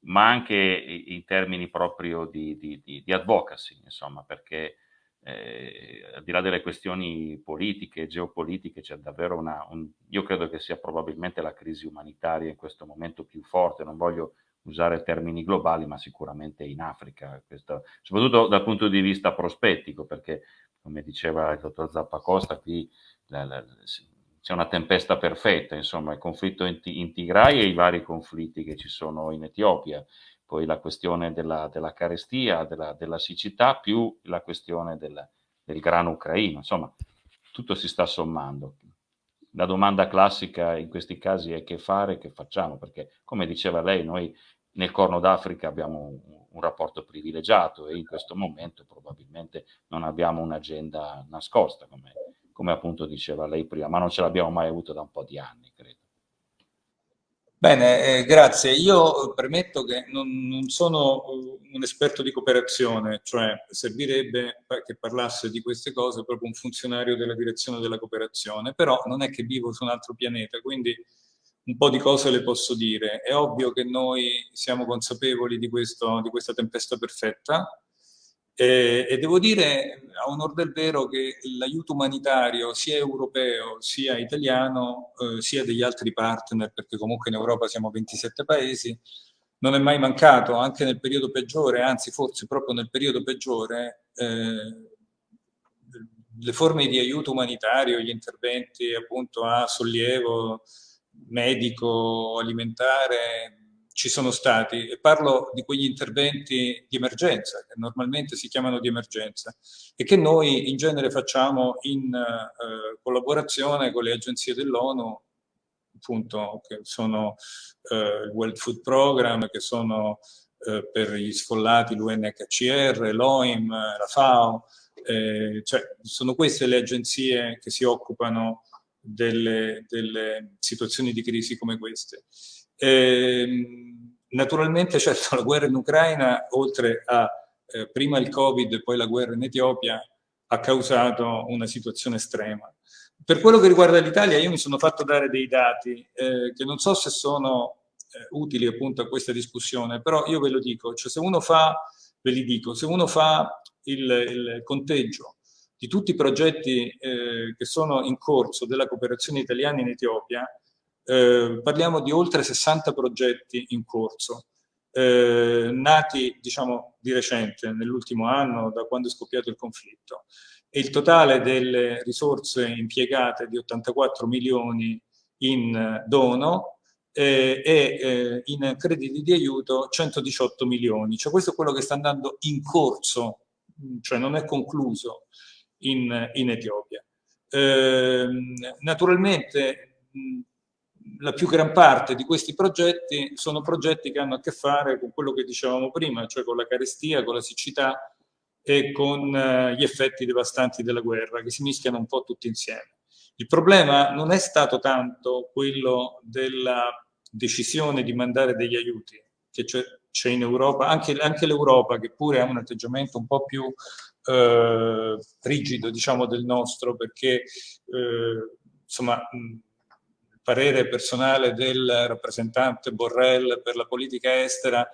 ma anche in termini proprio di, di, di advocacy, insomma, perché eh, al di là delle questioni politiche, geopolitiche, c'è davvero una, un, io credo che sia probabilmente la crisi umanitaria in questo momento più forte, non voglio usare termini globali, ma sicuramente in Africa, questo, soprattutto dal punto di vista prospettico, perché come diceva il dottor Zappacosta, qui c'è una tempesta perfetta, insomma, il conflitto in, in Tigray e i vari conflitti che ci sono in Etiopia, poi la questione della, della carestia, della, della, siccità, più la questione del, del grano ucraino, insomma, tutto si sta sommando. La domanda classica in questi casi è che fare, che facciamo, perché come diceva lei, noi nel Corno d'Africa abbiamo un, un, rapporto privilegiato e in questo momento probabilmente non abbiamo un'agenda nascosta, come, come appunto diceva lei prima, ma non ce l'abbiamo mai avuto da un po' di anni, credo. Bene, eh, grazie. Io premetto che non, non, sono un esperto di cooperazione, cioè servirebbe che parlasse di queste cose proprio un funzionario della direzione della cooperazione, però non è che vivo su un altro pianeta, quindi un po' di cose le posso dire. È ovvio che noi siamo consapevoli di, questo, di questa tempesta perfetta, e, e, devo dire a onor del vero che l'aiuto umanitario sia europeo sia italiano eh, sia degli altri partner, perché comunque in Europa siamo 27 paesi, non è mai mancato, anche nel periodo peggiore, anzi forse proprio nel periodo peggiore, eh, le forme di aiuto umanitario, gli interventi appunto a sollievo medico, alimentare, ci sono stati, e parlo di quegli interventi di emergenza, che normalmente si chiamano di emergenza, e che noi in genere facciamo in eh, collaborazione con le agenzie dell'ONU, appunto, che sono eh, il World Food Program, che sono eh, per gli sfollati l'UNHCR, l'OIM, la FAO, eh, cioè sono queste le agenzie che si occupano delle, delle situazioni di crisi come queste. Eh, naturalmente, certo, la guerra in Ucraina, oltre a eh, prima il Covid e poi la guerra in Etiopia, ha causato una situazione estrema. Per quello che riguarda l'Italia, io mi sono fatto dare dei dati eh, che non so se sono eh, utili appunto a questa discussione, però io ve lo dico, cioè se uno fa, ve li dico, se uno fa il, il conteggio di tutti i progetti eh, che sono in corso della cooperazione italiana in Etiopia, eh, parliamo di oltre 60 progetti in corso, eh, nati diciamo di recente, nell'ultimo anno, da quando è scoppiato il conflitto. E il totale delle risorse impiegate di 84 milioni in dono eh, e eh, in crediti di aiuto 118 milioni. Cioè questo è quello che sta andando in corso, cioè non è concluso in, in Etiopia. Eh, naturalmente la più gran parte di questi progetti sono progetti che hanno a che fare con quello che dicevamo prima, cioè con la carestia, con la siccità e con eh, gli effetti devastanti della guerra, che si mischiano un po' tutti insieme. Il problema non è stato tanto quello della decisione di mandare degli aiuti, che c'è in Europa, anche, anche l'Europa che pure ha un atteggiamento un po' più eh, rigido, diciamo, del nostro, perché eh, insomma parere personale del rappresentante Borrell per la politica estera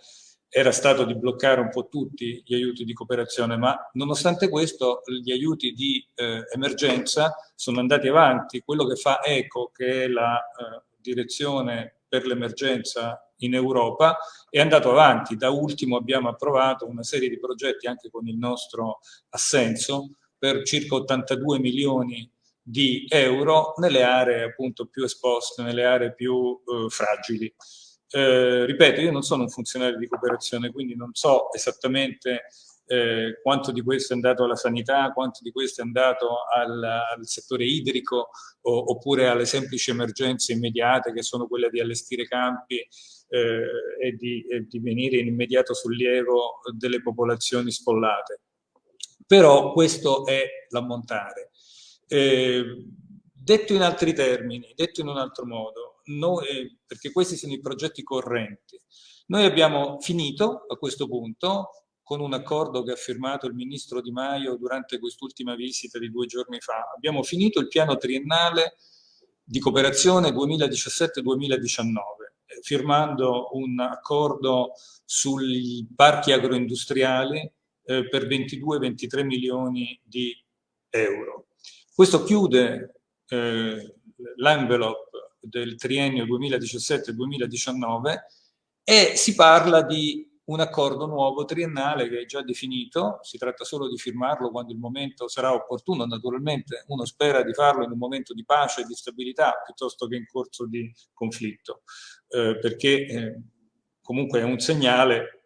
era stato di bloccare un po' tutti gli aiuti di cooperazione, ma nonostante questo gli aiuti di eh, emergenza sono andati avanti. Quello che fa ECO, che è la eh, direzione per l'emergenza in Europa, è andato avanti. Da ultimo abbiamo approvato una serie di progetti anche con il nostro assenso per circa 82 milioni di euro nelle aree appunto più esposte, nelle aree più eh, fragili. Eh, ripeto, io non sono un funzionario di cooperazione, quindi non so esattamente eh, quanto di questo è andato alla sanità, quanto di questo è andato al, al settore idrico o, oppure alle semplici emergenze immediate che sono quelle di allestire campi eh, e di, e di venire in immediato sollievo delle popolazioni sfollate. Però questo è l'ammontare. Eh, detto in altri termini, detto in un altro modo, noi, perché questi sono i progetti correnti, noi abbiamo finito a questo punto con un accordo che ha firmato il ministro Di Maio durante quest'ultima visita di due giorni fa. Abbiamo finito il piano triennale di cooperazione 2017-2019, firmando un accordo sui parchi agroindustriali eh, per 22-23 milioni di euro. Questo chiude eh, l'envelope del triennio 2017-2019 e si parla di un accordo nuovo triennale che è già definito, si tratta solo di firmarlo quando il momento sarà opportuno, naturalmente. Uno spera di farlo in un momento di pace e di stabilità piuttosto che in corso di conflitto, eh, perché eh, comunque è un segnale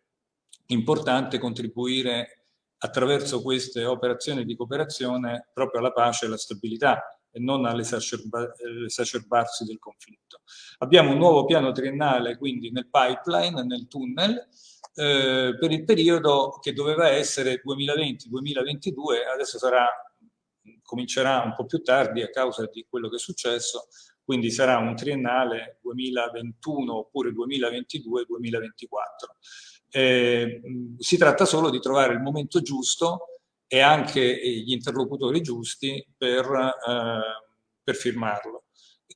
importante contribuire attraverso queste operazioni di cooperazione proprio alla pace e alla stabilità e non all'esacerbarsi del conflitto. Abbiamo un nuovo piano triennale quindi nel pipeline, nel tunnel, eh, per il periodo che doveva essere 2020-2022, adesso sarà, comincerà un po' più tardi a causa di quello che è successo, quindi sarà un triennale 2021 oppure 2022-2024. Eh, si tratta solo di trovare il momento giusto e anche gli interlocutori giusti per, eh, per firmarlo.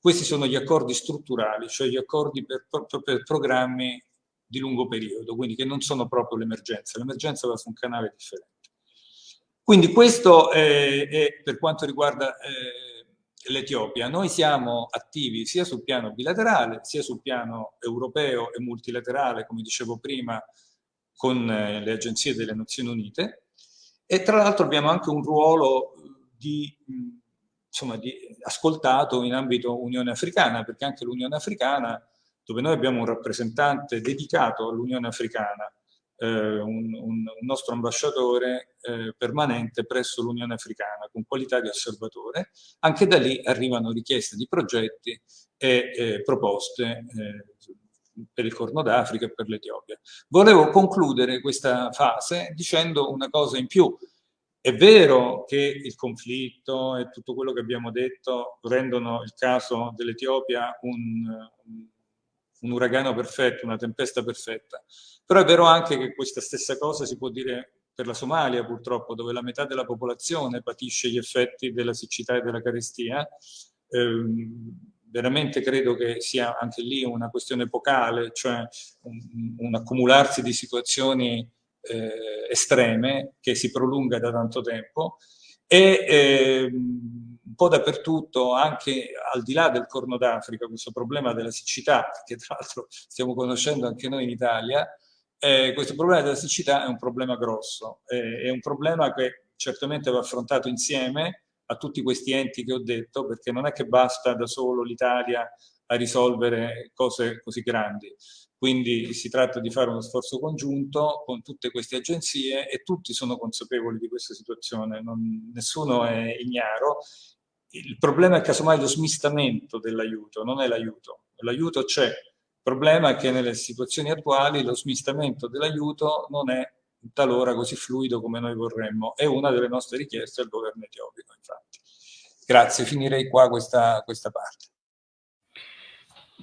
Questi sono gli accordi strutturali, cioè gli accordi per, per programmi di lungo periodo, quindi che non sono proprio l'emergenza. L'emergenza va su un canale differente. Quindi questo è, è per quanto riguarda eh, l'Etiopia. Noi siamo attivi sia sul piano bilaterale, sia sul piano europeo e multilaterale, come dicevo prima, con eh, le agenzie delle Nazioni Unite, e tra l'altro abbiamo anche un ruolo di, insomma, di ascoltato in ambito Unione Africana, perché anche l'Unione Africana, dove noi abbiamo un rappresentante dedicato all'Unione Africana, eh, un, un, un, nostro ambasciatore eh, permanente presso l'Unione Africana con qualità di osservatore, anche da lì arrivano richieste di progetti e eh, proposte eh, per il Corno d'Africa e per l'Etiopia. Volevo concludere questa fase dicendo una cosa in più. È vero che il conflitto e tutto quello che abbiamo detto rendono il caso dell'Etiopia un, un uragano perfetto, una tempesta perfetta, però è vero anche che questa stessa cosa si può dire per la Somalia purtroppo, dove la metà della popolazione patisce gli effetti della siccità e della carestia. Eh, veramente credo che sia anche lì una questione epocale, cioè un, un accumularsi di situazioni eh, estreme che si prolunga da tanto tempo e eh, un po' dappertutto, anche al di là del Corno d'Africa, questo problema della siccità, che tra l'altro stiamo conoscendo anche noi in Italia, eh, questo problema della siccità è un problema grosso, è un problema che certamente va affrontato insieme, a tutti questi enti che ho detto, perché non è che basta da solo l'Italia a risolvere cose così grandi. Quindi si tratta di fare uno sforzo congiunto con tutte queste agenzie e tutti sono consapevoli di questa situazione, non, nessuno è ignaro. Il problema è casomai lo smistamento dell'aiuto, non è l'aiuto. L'aiuto c'è, il problema è che nelle situazioni attuali lo smistamento dell'aiuto non è talora così fluido come noi vorremmo. È una delle nostre richieste al governo etiopico. Grazie, finirei qua questa, questa parte.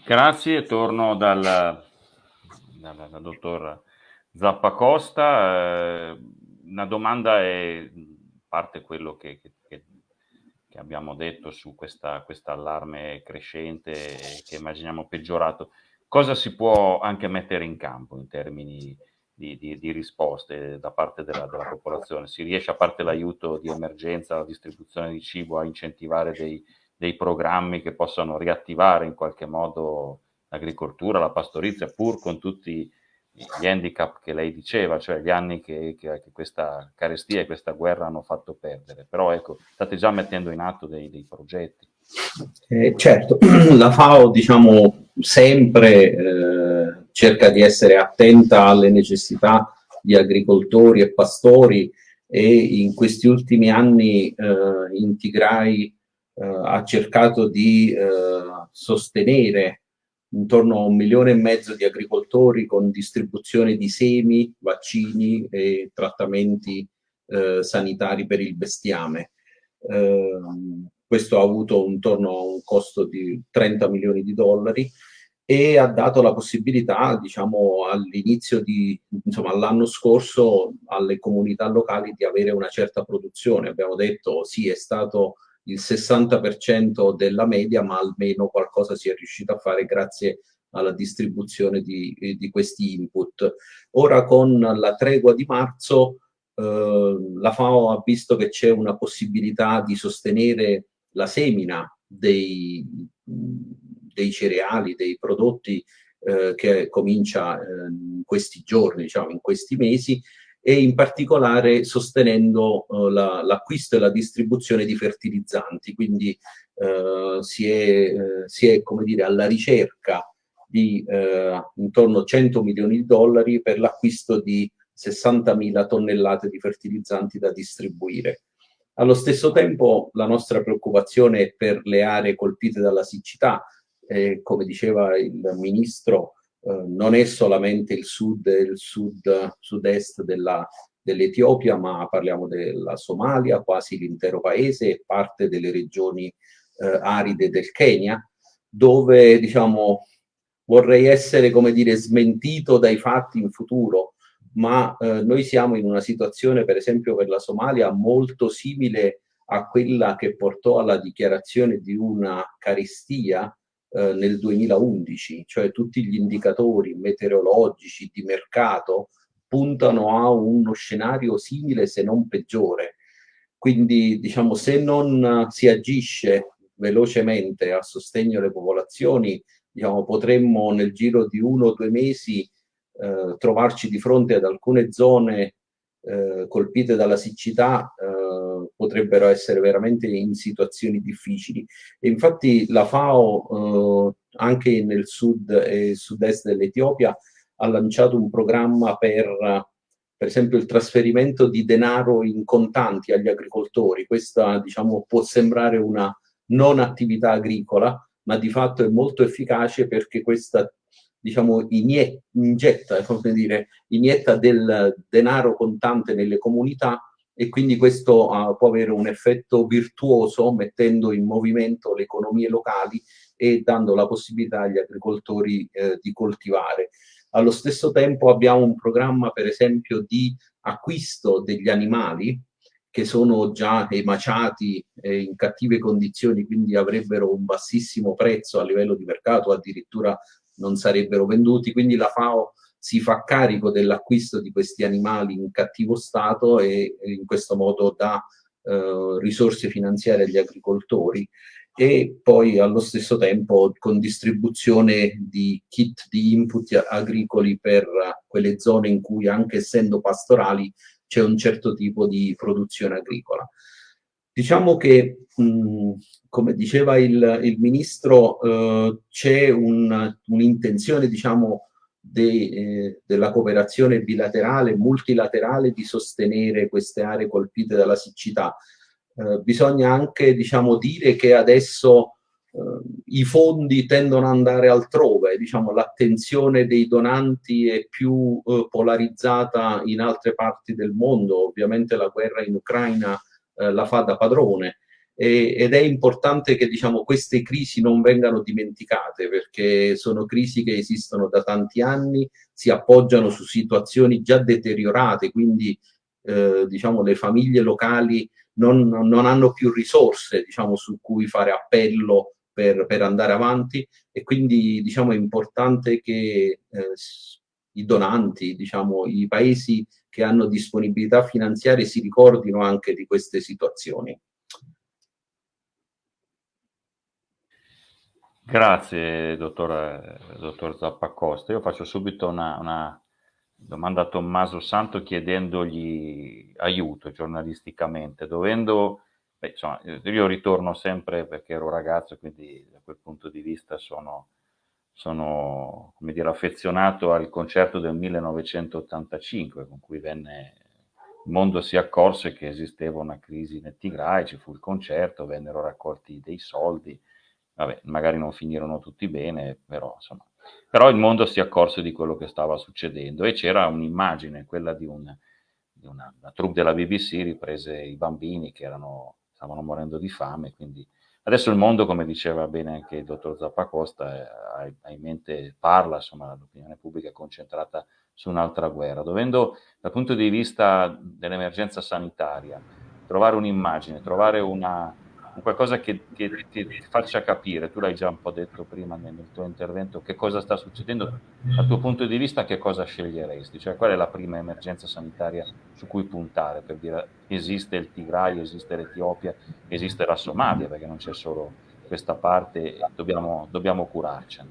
Grazie, torno dal, dal, dal dottor Zappacosta. Eh, una domanda è parte quello che, che, che abbiamo detto su questa allarme crescente che immaginiamo peggiorato. Cosa si può anche mettere in campo in termini di, di, di risposte da parte della, della, popolazione. Si riesce, a parte l'aiuto di emergenza, la distribuzione di cibo, a incentivare dei, dei programmi che possano riattivare in qualche modo l'agricoltura, la pastorizia, pur con tutti gli handicap che lei diceva, cioè gli anni che, che, che, questa carestia e questa guerra hanno fatto perdere. Però ecco, state già mettendo in atto dei, dei progetti. Eh, certo, la FAO diciamo sempre eh, cerca di essere attenta alle necessità di agricoltori e pastori e in questi ultimi anni eh, in Tigray eh, ha cercato di eh, sostenere intorno a un milione e mezzo di agricoltori con distribuzione di semi, vaccini e trattamenti eh, sanitari per il bestiame. Eh, questo ha avuto intorno a un costo di 30 milioni di dollari e ha dato la possibilità, diciamo, all'inizio di, insomma, all'anno scorso alle comunità locali di avere una certa produzione. Abbiamo detto sì, è stato il 60% della media, ma almeno qualcosa si è riuscito a fare grazie alla distribuzione di, di questi input. Ora con la tregua di marzo eh, la FAO ha visto che c'è una possibilità di sostenere la semina dei, dei cereali, dei prodotti eh, che comincia eh, in questi giorni, diciamo in questi mesi, e in particolare sostenendo eh, l'acquisto la, e la distribuzione di fertilizzanti, quindi eh, si è, si, è, come dire, alla ricerca di eh, intorno a 100 milioni di dollari per l'acquisto di 60.000 tonnellate di fertilizzanti da distribuire. Allo stesso tempo la nostra preoccupazione è per le aree colpite dalla siccità, eh, come diceva il Ministro, eh, non è solamente il sud e il sud, sud-est dell'Etiopia, ma parliamo della Somalia, quasi l'intero paese e parte delle regioni eh, aride del Kenya, dove diciamo, vorrei essere, come dire, smentito dai fatti in futuro, ma eh, noi siamo in una situazione, per esempio per la Somalia, molto simile a quella che portò alla dichiarazione di una carestia eh, nel 2011, cioè tutti gli indicatori meteorologici di mercato puntano a uno scenario simile se non peggiore. Quindi diciamo se non si agisce velocemente a sostegno delle popolazioni, diciamo, potremmo nel giro di uno o due mesi eh, trovarci di fronte ad alcune zone eh, colpite dalla siccità eh, potrebbero essere veramente in situazioni difficili. E infatti la FAO eh, anche nel sud e sud-est dell'Etiopia ha lanciato un programma per per esempio il trasferimento di denaro in contanti agli agricoltori. Questa diciamo, può sembrare una non attività agricola, ma di fatto è molto efficace perché questa diciamo, inietta, dire, inietta del denaro contante nelle comunità e quindi questo uh, può avere un effetto virtuoso mettendo in movimento le economie locali e dando la possibilità agli agricoltori eh, di coltivare. Allo stesso tempo abbiamo un programma per esempio di acquisto degli animali che sono già emaciati eh, in cattive condizioni, quindi avrebbero un bassissimo prezzo a livello di mercato, addirittura non sarebbero venduti, quindi la FAO si fa carico dell'acquisto di questi animali in cattivo stato e, in questo modo dà eh, risorse finanziarie agli agricoltori e poi allo stesso tempo con distribuzione di kit di input agricoli per quelle zone in cui anche essendo pastorali c'è un certo tipo di produzione agricola. Diciamo che, mh, come diceva il, il Ministro, eh, c'è un'intenzione, un diciamo, de, eh, della cooperazione bilaterale, multilaterale, di sostenere queste aree colpite dalla siccità. Eh, bisogna anche, diciamo, dire che adesso eh, i fondi tendono ad andare altrove, diciamo, l'attenzione dei donanti è più eh, polarizzata in altre parti del mondo, ovviamente la guerra in Ucraina eh, la fa da padrone e, ed è importante che diciamo, queste crisi non vengano dimenticate perché sono crisi che esistono da tanti anni, si appoggiano su situazioni già deteriorate, quindi eh, diciamo, le famiglie locali non, non hanno più risorse diciamo, su cui fare appello per, per, andare avanti e quindi diciamo, è importante che eh, i donanti, diciamo, i paesi che hanno disponibilità finanziarie si ricordino anche di queste situazioni. Grazie, dottor, dottor Zappacosta. Io faccio subito una, una, domanda a Tommaso Santo chiedendogli aiuto giornalisticamente, dovendo, beh, insomma, io ritorno sempre perché ero ragazzo, quindi da quel punto di vista sono sono come dire, affezionato al concerto del 1985 con cui venne, il mondo si accorse che esisteva una crisi nel Tigray, ci fu il concerto, vennero raccolti dei soldi, vabbè, magari non finirono tutti bene, però insomma, però il mondo si accorse di quello che stava succedendo e c'era un'immagine, quella di, un, di una, una troupe della BBC riprese i bambini che erano, stavano morendo di fame, quindi Adesso il mondo, come diceva bene anche il dottor Zappacosta, ha, ha in mente, parla, insomma, l'opinione pubblica è concentrata su un'altra guerra, dovendo dal punto di vista dell'emergenza sanitaria trovare un'immagine, trovare una, qualcosa che, che, che, ti faccia capire, tu l'hai già un po' detto prima nel, nel, tuo intervento, che cosa sta succedendo, dal tuo punto di vista che cosa sceglieresti? Cioè qual è la prima emergenza sanitaria su cui puntare per dire esiste il Tigray, esiste l'Etiopia, esiste la Somalia, perché non c'è solo questa parte dobbiamo, dobbiamo curarcene.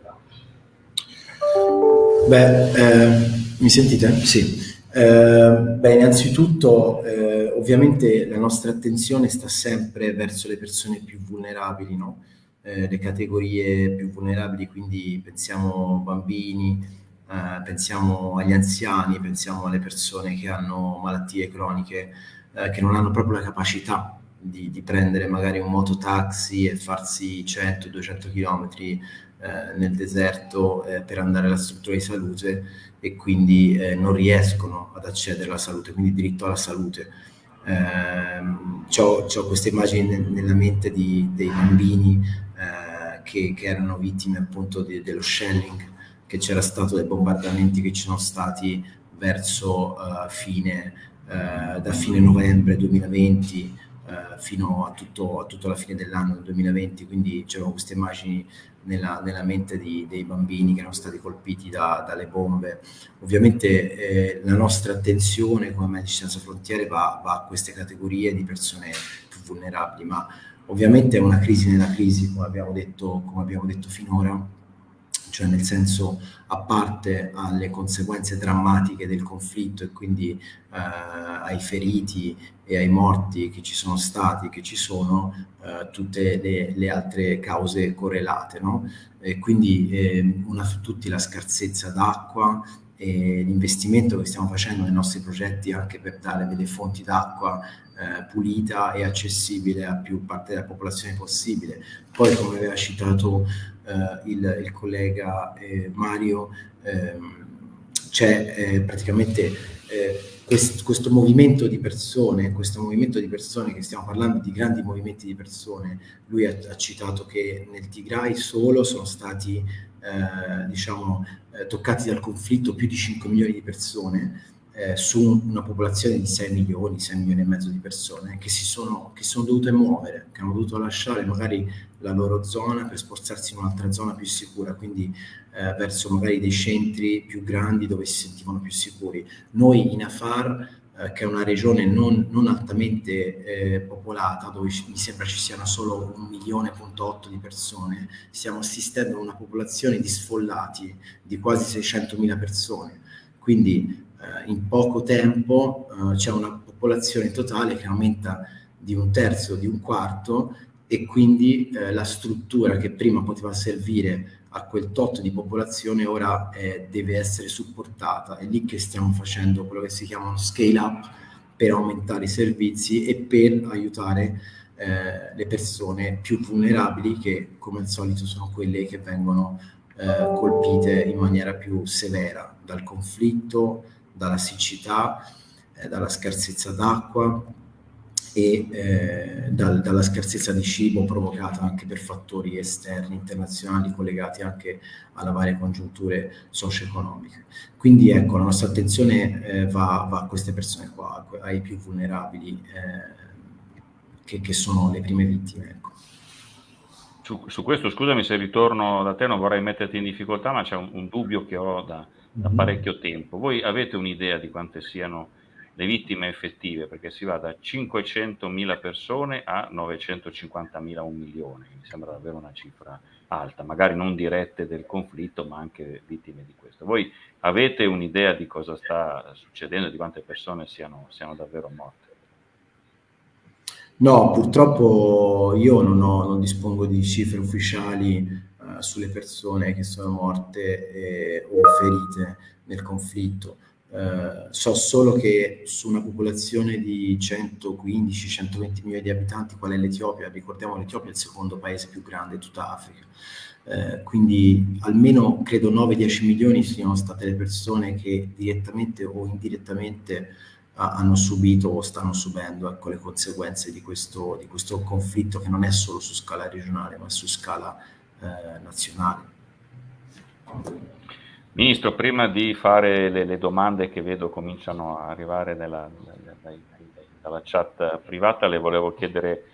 Beh, eh, mi sentite? Sì. Eh, beh, innanzitutto, eh, ovviamente la nostra attenzione sta sempre verso le persone più vulnerabili, no? eh, le categorie più vulnerabili, quindi pensiamo bambini, eh, pensiamo agli anziani, pensiamo alle persone che hanno malattie croniche, eh, che non hanno proprio la capacità di, di, prendere magari un mototaxi e farsi 100-200 km eh, nel deserto eh, per andare alla struttura di salute e quindi eh, non riescono ad accedere alla salute, quindi diritto alla salute. Eh, ho queste immagini nella mente di, dei bambini eh, che, che, erano vittime appunto di, dello shelling che c'era stato, dei bombardamenti che ci sono stati verso uh, fine, uh, da fine novembre 2020 uh, fino a, tutto, a, tutta la fine dell'anno 2020, quindi c'erano queste immagini nella, nella mente di, dei bambini che erano stati colpiti da, dalle bombe. Ovviamente eh, la nostra attenzione come Medici Senza Frontiere va, va, a queste categorie di persone più vulnerabili, ma ovviamente è una crisi nella crisi, come abbiamo detto, come abbiamo detto finora, cioè nel senso a parte alle conseguenze drammatiche del conflitto e quindi eh, ai feriti e ai morti che ci sono stati, che ci sono, eh, tutte le, le, altre cause correlate. No? E quindi eh, una su tutti la scarsezza d'acqua l'investimento che stiamo facendo nei nostri progetti anche per dare delle fonti d'acqua eh, pulita e accessibile a più parte della popolazione possibile. Poi, come aveva citato il, il, collega eh, Mario, ehm, c'è eh, praticamente quest, questo movimento di persone, questo movimento di persone che stiamo parlando di grandi movimenti di persone, lui ha, ha citato che nel Tigray solo sono stati eh, diciamo, eh, toccati dal conflitto più di 5 milioni di persone eh, su una popolazione di 6 milioni, 6 milioni e mezzo di persone che si sono, che sono dovute muovere, che hanno dovuto lasciare magari la loro zona per spostarsi in un'altra zona più sicura, quindi eh, verso magari dei centri più grandi dove si sentivano più sicuri. Noi in Afar, eh, che è una regione non, non altamente eh, popolata, dove mi sembra ci siano solo un milione e otto di persone, stiamo assistendo a una popolazione di sfollati di quasi 600.000 persone. Quindi eh, in poco tempo eh, c'è una popolazione totale che aumenta di un terzo, di un quarto e quindi eh, la struttura che prima poteva servire a quel tot di popolazione ora eh, deve essere supportata. È lì che stiamo facendo quello che si chiama uno scale up per aumentare i servizi e per aiutare eh, le persone più vulnerabili che come al solito sono quelle che vengono eh, colpite in maniera più severa dal conflitto, dalla siccità, eh, dalla scarsezza d'acqua e eh, dal, dalla scarsezza di cibo provocata anche per fattori esterni, internazionali, collegati anche alle varie congiunture socio-economiche. Quindi ecco, la nostra attenzione eh, va, va, a queste persone qua, ai più vulnerabili, eh, che, che, sono le prime vittime. Ecco. Su, su, questo, scusami se ritorno da te, non vorrei metterti in difficoltà, ma c'è un, un dubbio che ho da, da mhm. parecchio tempo. Voi avete un'idea di quante siano le vittime effettive? Perché si va da 500.000 persone a 950.000, un milione, mi sembra davvero una cifra alta, magari non dirette del conflitto, ma anche vittime di questo. Voi avete un'idea di cosa sta succedendo, di quante persone siano, siano davvero morte? No, purtroppo io non, ho, non dispongo di cifre ufficiali eh, sulle persone che sono morte eh, o ferite nel conflitto. Uh, so solo che su una popolazione di 115-120 milioni di abitanti, qual è l'Etiopia, ricordiamo l'Etiopia è il secondo paese più grande di tutta Africa, uh, quindi almeno credo 9-10 milioni siano state le persone che direttamente o indirettamente hanno subito o stanno subendo ecco, le conseguenze di questo, di questo conflitto che non è solo su scala regionale ma su scala eh, nazionale. Ministro, prima di fare le, le, domande che vedo cominciano a arrivare nella, nella, dalla chat privata, le volevo chiedere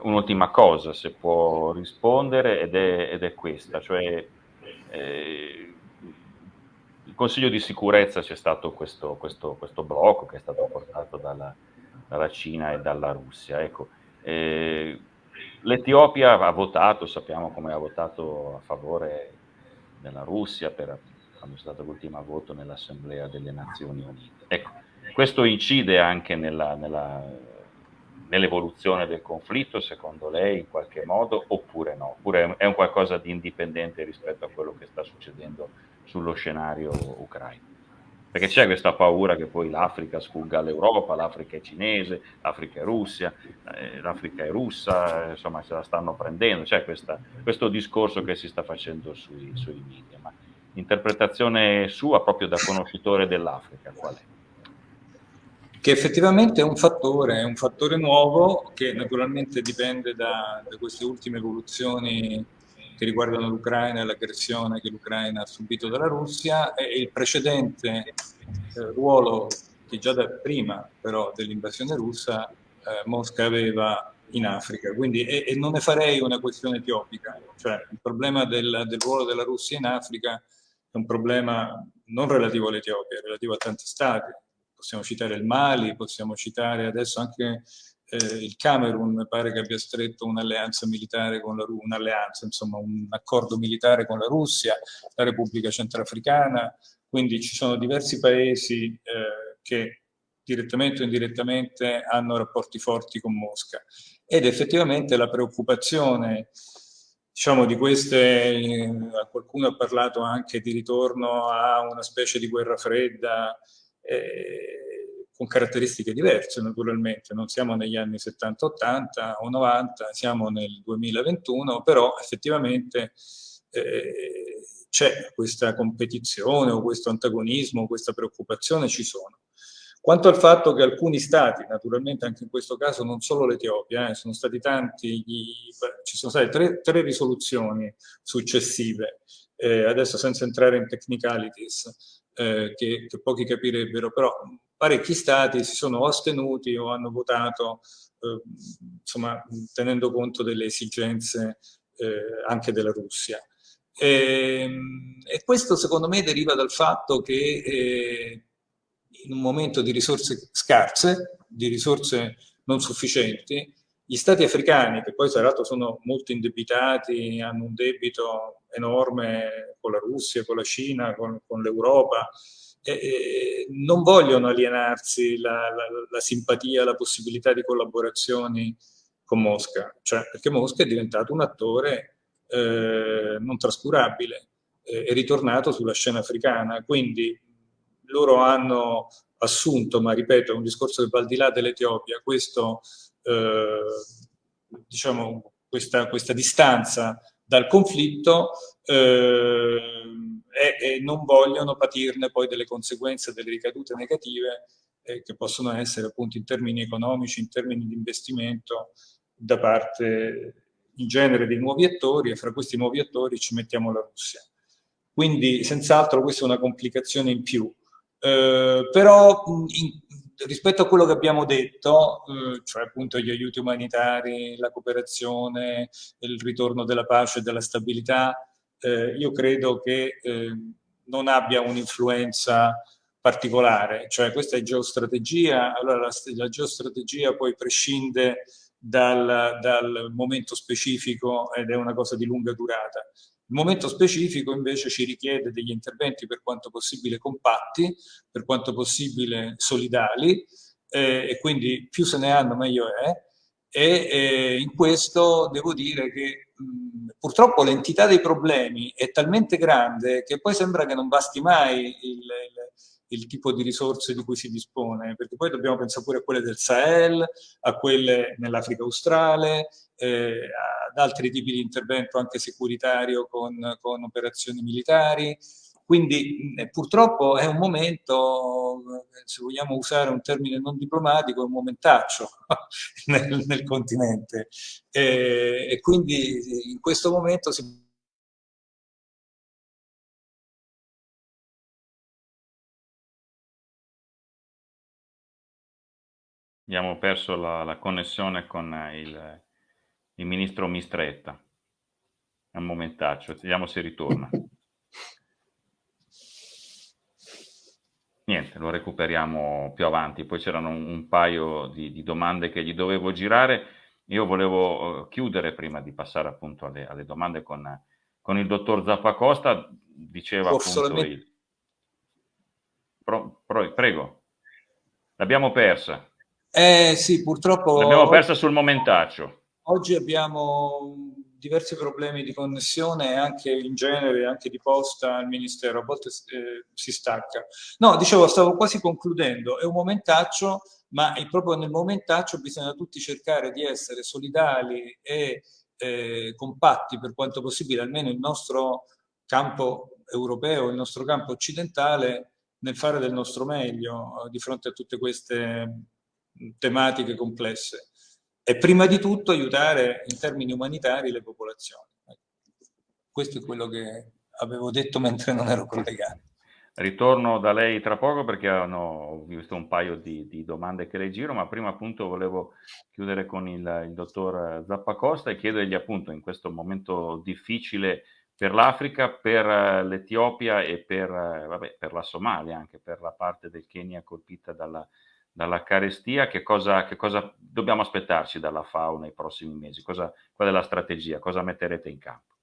un'ultima cosa, se può rispondere, ed è, ed è questa, cioè eh, il Consiglio di sicurezza c'è stato questo, questo, questo, blocco che è stato portato dalla, dalla Cina e dalla Russia. Ecco, eh, L'Etiopia ha votato, sappiamo come ha votato a favore della Russia per, quando è stato l'ultimo voto nell'Assemblea delle Nazioni Unite. Ecco, questo incide anche nell'evoluzione del conflitto, secondo lei, in qualche modo, oppure no? Oppure è un qualcosa di indipendente rispetto a quello che sta succedendo sullo scenario ucraino? Perché c'è questa paura che poi l'Africa sfugga all'Europa, l'Africa è cinese, l'Africa è Russia, eh, l'Africa è russa, eh, insomma se la stanno prendendo, c'è questa, questo discorso che si sta facendo sui, sui media, ma l'interpretazione sua proprio da conoscitore dell'Africa qual è? che effettivamente è un fattore, è un fattore nuovo che naturalmente dipende da, da queste ultime evoluzioni che riguardano l'Ucraina e l'aggressione che l'Ucraina ha subito dalla Russia e il precedente eh, ruolo che già da prima però dell'invasione russa eh, Mosca aveva in Africa. Quindi, e, e, non ne farei una questione etiopica, cioè il problema del, del ruolo della Russia in Africa è un problema non relativo all'Etiopia, è relativo a tanti stati. Possiamo citare il Mali, possiamo citare adesso anche eh, il Camerun pare che abbia stretto un'alleanza militare con la Russia, insomma un accordo militare con la Russia, la Repubblica Centrafricana, quindi ci sono diversi paesi eh, che direttamente o indirettamente hanno rapporti forti con Mosca. Ed effettivamente la preoccupazione diciamo di queste, eh, qualcuno ha parlato anche di ritorno a una specie di guerra fredda eh, con caratteristiche diverse naturalmente, non siamo negli anni 70-80 o 90, siamo nel 2021, però effettivamente eh, c'è questa competizione o questo antagonismo, questa preoccupazione ci sono. Quanto al fatto che alcuni stati, naturalmente anche in questo caso non solo l'Etiopia, eh, sono stati tanti, gli, ci sono state tre, tre risoluzioni successive, eh, adesso senza entrare in technicalities, eh, che, che, pochi capirebbero, però parecchi stati si sono astenuti o hanno votato, eh, insomma, tenendo conto delle esigenze eh, anche della Russia. E, ehm, e, questo secondo me deriva dal fatto che eh, in un momento di risorse scarse, di risorse non sufficienti, gli stati africani, che poi tra l'altro sono molto indebitati, hanno un debito enorme con la Russia, con la Cina, con, con l'Europa, eh, non vogliono alienarsi la, la, la, simpatia, la possibilità di collaborazioni con Mosca, cioè perché Mosca è diventato un attore eh, non trascurabile, eh, è ritornato sulla scena africana, quindi loro hanno assunto, ma ripeto, è un discorso che va al di là dell'Etiopia, eh, diciamo, questa, questa distanza dal conflitto eh, e, e, non vogliono patirne poi delle conseguenze, delle ricadute negative eh, che possono essere appunto in termini economici, in termini di investimento da parte in genere dei nuovi attori e fra questi nuovi attori ci mettiamo la Russia. Quindi senz'altro questa è una complicazione in più. Eh, però in, rispetto a quello che abbiamo detto, eh, cioè appunto gli aiuti umanitari, la cooperazione, il ritorno della pace e della stabilità, eh, io credo che eh, non abbia un'influenza particolare, cioè questa è geostrategia, allora la, la geostrategia poi prescinde dal, dal momento specifico ed è una cosa di lunga durata. Il momento specifico invece ci richiede degli interventi per quanto possibile compatti, per quanto possibile solidali eh, e quindi più se ne hanno meglio è e eh, in questo devo dire che mh, purtroppo l'entità dei problemi è talmente grande che poi sembra che non basti mai il, il il tipo di risorse di cui si dispone, perché poi dobbiamo pensare pure a quelle del Sahel, a quelle nell'Africa australe, eh, ad altri tipi di intervento anche securitario con, con operazioni militari. Quindi eh, purtroppo è un momento, se vogliamo usare un termine non diplomatico, è un momentaccio nel, nel continente. Eh, e quindi in questo momento si Abbiamo perso la, la connessione con il, il, ministro Mistretta. È un momentaccio, vediamo se ritorna. Niente, lo recuperiamo più avanti. Poi c'erano un, un paio di, di, domande che gli dovevo girare. Io volevo uh, chiudere prima di passare appunto alle, alle domande con, con, il dottor Zappacosta. Diceva Forse appunto il... Pro, pro, prego, l'abbiamo persa. Eh sì, purtroppo... L'abbiamo persa sul momentaccio. Oggi abbiamo diversi problemi di connessione anche in genere, anche di posta al Ministero, a volte eh, si stacca. No, dicevo, stavo quasi concludendo, è un momentaccio, ma proprio nel momentaccio bisogna tutti cercare di essere solidali e eh, compatti per quanto possibile, almeno il nostro campo europeo, il nostro campo occidentale, nel fare del nostro meglio eh, di fronte a tutte queste tematiche complesse e prima di tutto aiutare in termini umanitari le popolazioni. Questo è quello che avevo detto mentre non ero collegato. Ritorno da lei tra poco perché ho visto un paio di, di, domande che le giro, ma prima appunto volevo chiudere con il, il dottor Zappacosta e chiedergli appunto in questo momento difficile per l'Africa, per l'Etiopia e per, vabbè, per la Somalia, anche per la parte del Kenya colpita dalla, dalla carestia, che cosa, che cosa, dobbiamo aspettarci dalla FAO nei prossimi mesi? Cosa, qual è la strategia? Cosa metterete in campo?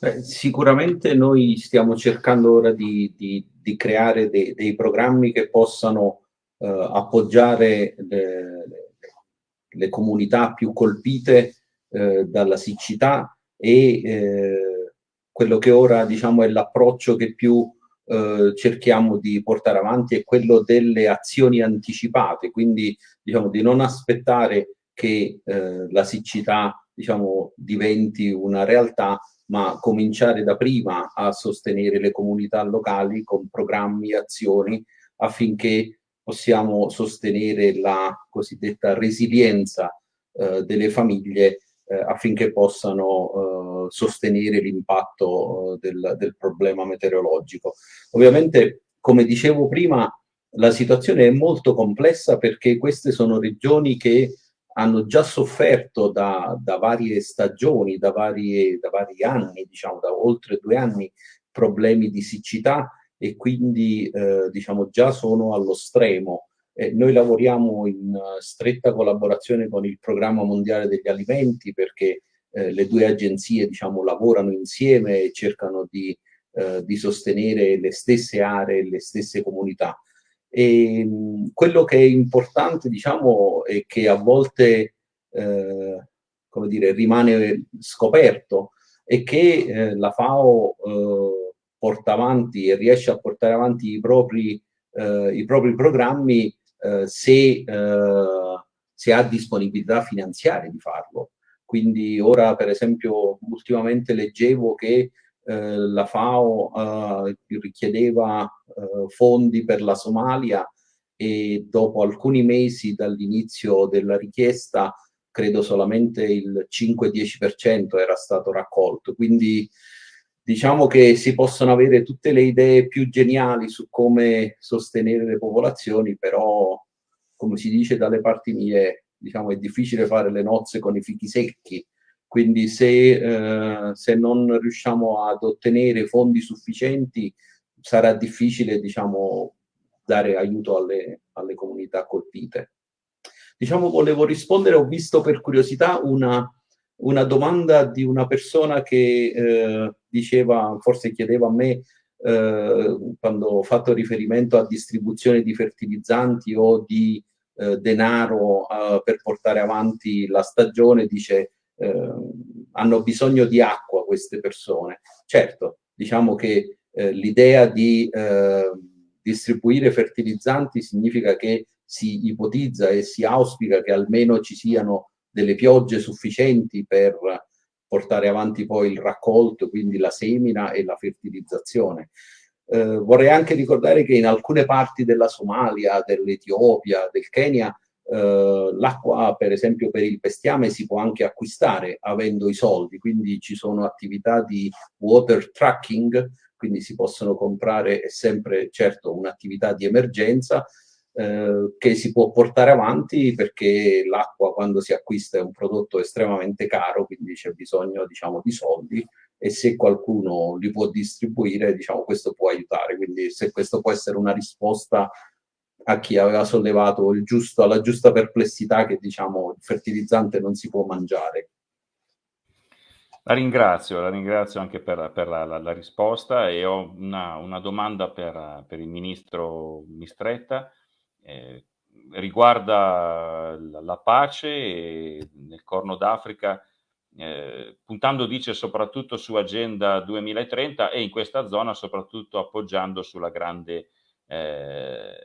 Beh, sicuramente noi stiamo cercando ora di, di, di creare dei, dei, programmi che possano eh, appoggiare le, le, comunità più colpite eh, dalla siccità e eh, quello che ora diciamo è l'approccio che più eh, cerchiamo di portare avanti è quello delle azioni anticipate, quindi diciamo di non aspettare che eh, la siccità diciamo, diventi una realtà, ma cominciare da prima a sostenere le comunità locali con programmi e azioni affinché possiamo sostenere la cosiddetta resilienza eh, delle famiglie affinché possano eh, sostenere l'impatto eh, del, del problema meteorologico. Ovviamente, come dicevo prima, la situazione è molto complessa perché queste sono regioni che hanno già sofferto da, da varie stagioni, da, varie, da vari anni, diciamo da oltre due anni, problemi di siccità e quindi eh, diciamo già sono allo stremo eh, noi lavoriamo in uh, stretta collaborazione con il Programma Mondiale degli Alimenti perché eh, le due agenzie diciamo, lavorano insieme e cercano di, uh, di sostenere le stesse aree, le stesse comunità. E, mh, quello che è importante diciamo, è che a volte eh, come dire, rimane scoperto è che eh, la FAO eh, porta avanti e riesce a portare avanti i propri, i propri programmi eh, se, eh, se ha disponibilità finanziaria di farlo. Quindi ora, per esempio, ultimamente leggevo che eh, la FAO eh, richiedeva eh, fondi per la Somalia e dopo alcuni mesi dall'inizio della richiesta credo solamente il 5-10% era stato raccolto. Quindi diciamo che si possono avere tutte le idee più geniali su come sostenere le popolazioni, però come si dice dalle parti mie, diciamo è difficile fare le nozze con i fichi secchi, quindi se, eh, se non riusciamo ad ottenere fondi sufficienti sarà difficile diciamo, dare aiuto alle, alle comunità colpite. Diciamo volevo rispondere, ho visto per curiosità una, una domanda di una persona che eh, diceva, forse chiedeva a me, eh, quando ho fatto riferimento a distribuzione di fertilizzanti o di eh, denaro eh, per portare avanti la stagione, dice eh, hanno bisogno di acqua queste persone. Certo, diciamo che eh, l'idea di distribuire fertilizzanti significa che si ipotizza e si auspica che almeno ci siano delle piogge sufficienti per portare avanti poi il raccolto, quindi la semina e la fertilizzazione. Eh, vorrei anche ricordare che in alcune parti della Somalia, dell'Etiopia, del Kenya, eh, l'acqua per esempio per il bestiame si può anche acquistare avendo i soldi, quindi ci sono attività di water tracking, quindi si possono comprare, è sempre certo un'attività di emergenza, eh, che si può portare avanti perché l'acqua quando si acquista è un prodotto estremamente caro, quindi c'è bisogno diciamo, di soldi e se qualcuno li può distribuire, diciamo, questo può aiutare. Quindi se questo può essere una risposta a chi aveva sollevato giusto, la giusta perplessità che diciamo il fertilizzante non si può mangiare. La ringrazio, la ringrazio anche per, per la, la, la, risposta e ho una, una domanda per, per, il ministro Mistretta eh, riguarda la, pace nel Corno d'Africa eh, puntando dice soprattutto su Agenda 2030 e in questa zona soprattutto appoggiando sulla grande eh,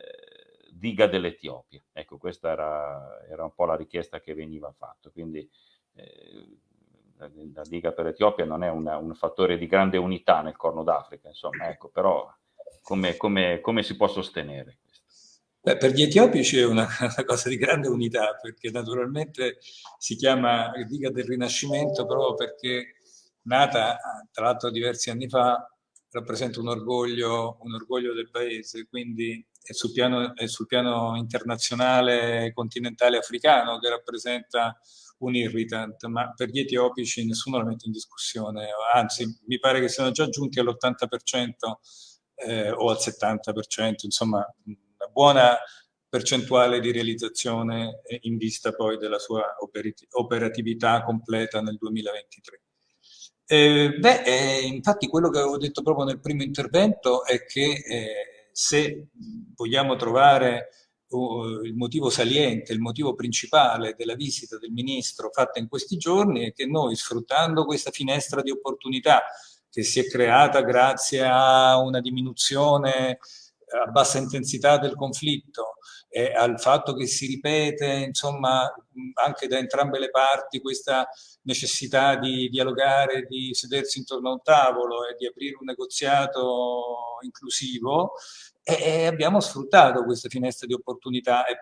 diga dell'Etiopia. Ecco, questa era, era, un po' la richiesta che veniva fatta. Quindi eh, la, la, diga per l'Etiopia non è una, un fattore di grande unità nel Corno d'Africa, insomma, ecco, però come, come, come si può sostenere? Beh, per gli etiopici è una, una, cosa di grande unità, perché naturalmente si chiama diga del Rinascimento proprio perché nata, tra l'altro diversi anni fa, rappresenta un orgoglio, un orgoglio del paese, quindi è sul, piano, è sul piano internazionale continentale africano che rappresenta un irritant, ma per gli etiopici nessuno la mette in discussione, anzi mi pare che siano già giunti all'80% eh, o al 70%, insomma buona percentuale di realizzazione in vista poi della sua operatività completa nel 2023. Eh, beh, eh, infatti quello che avevo detto proprio nel primo intervento è che eh, se vogliamo trovare uh, il motivo saliente, il motivo principale della visita del Ministro fatta in questi giorni è che noi sfruttando questa finestra di opportunità che si è creata grazie a una diminuzione a bassa intensità del conflitto e al fatto che si ripete insomma anche da entrambe le parti questa necessità di dialogare, di sedersi intorno a un tavolo e di aprire un negoziato inclusivo e abbiamo sfruttato questa finestra di opportunità e,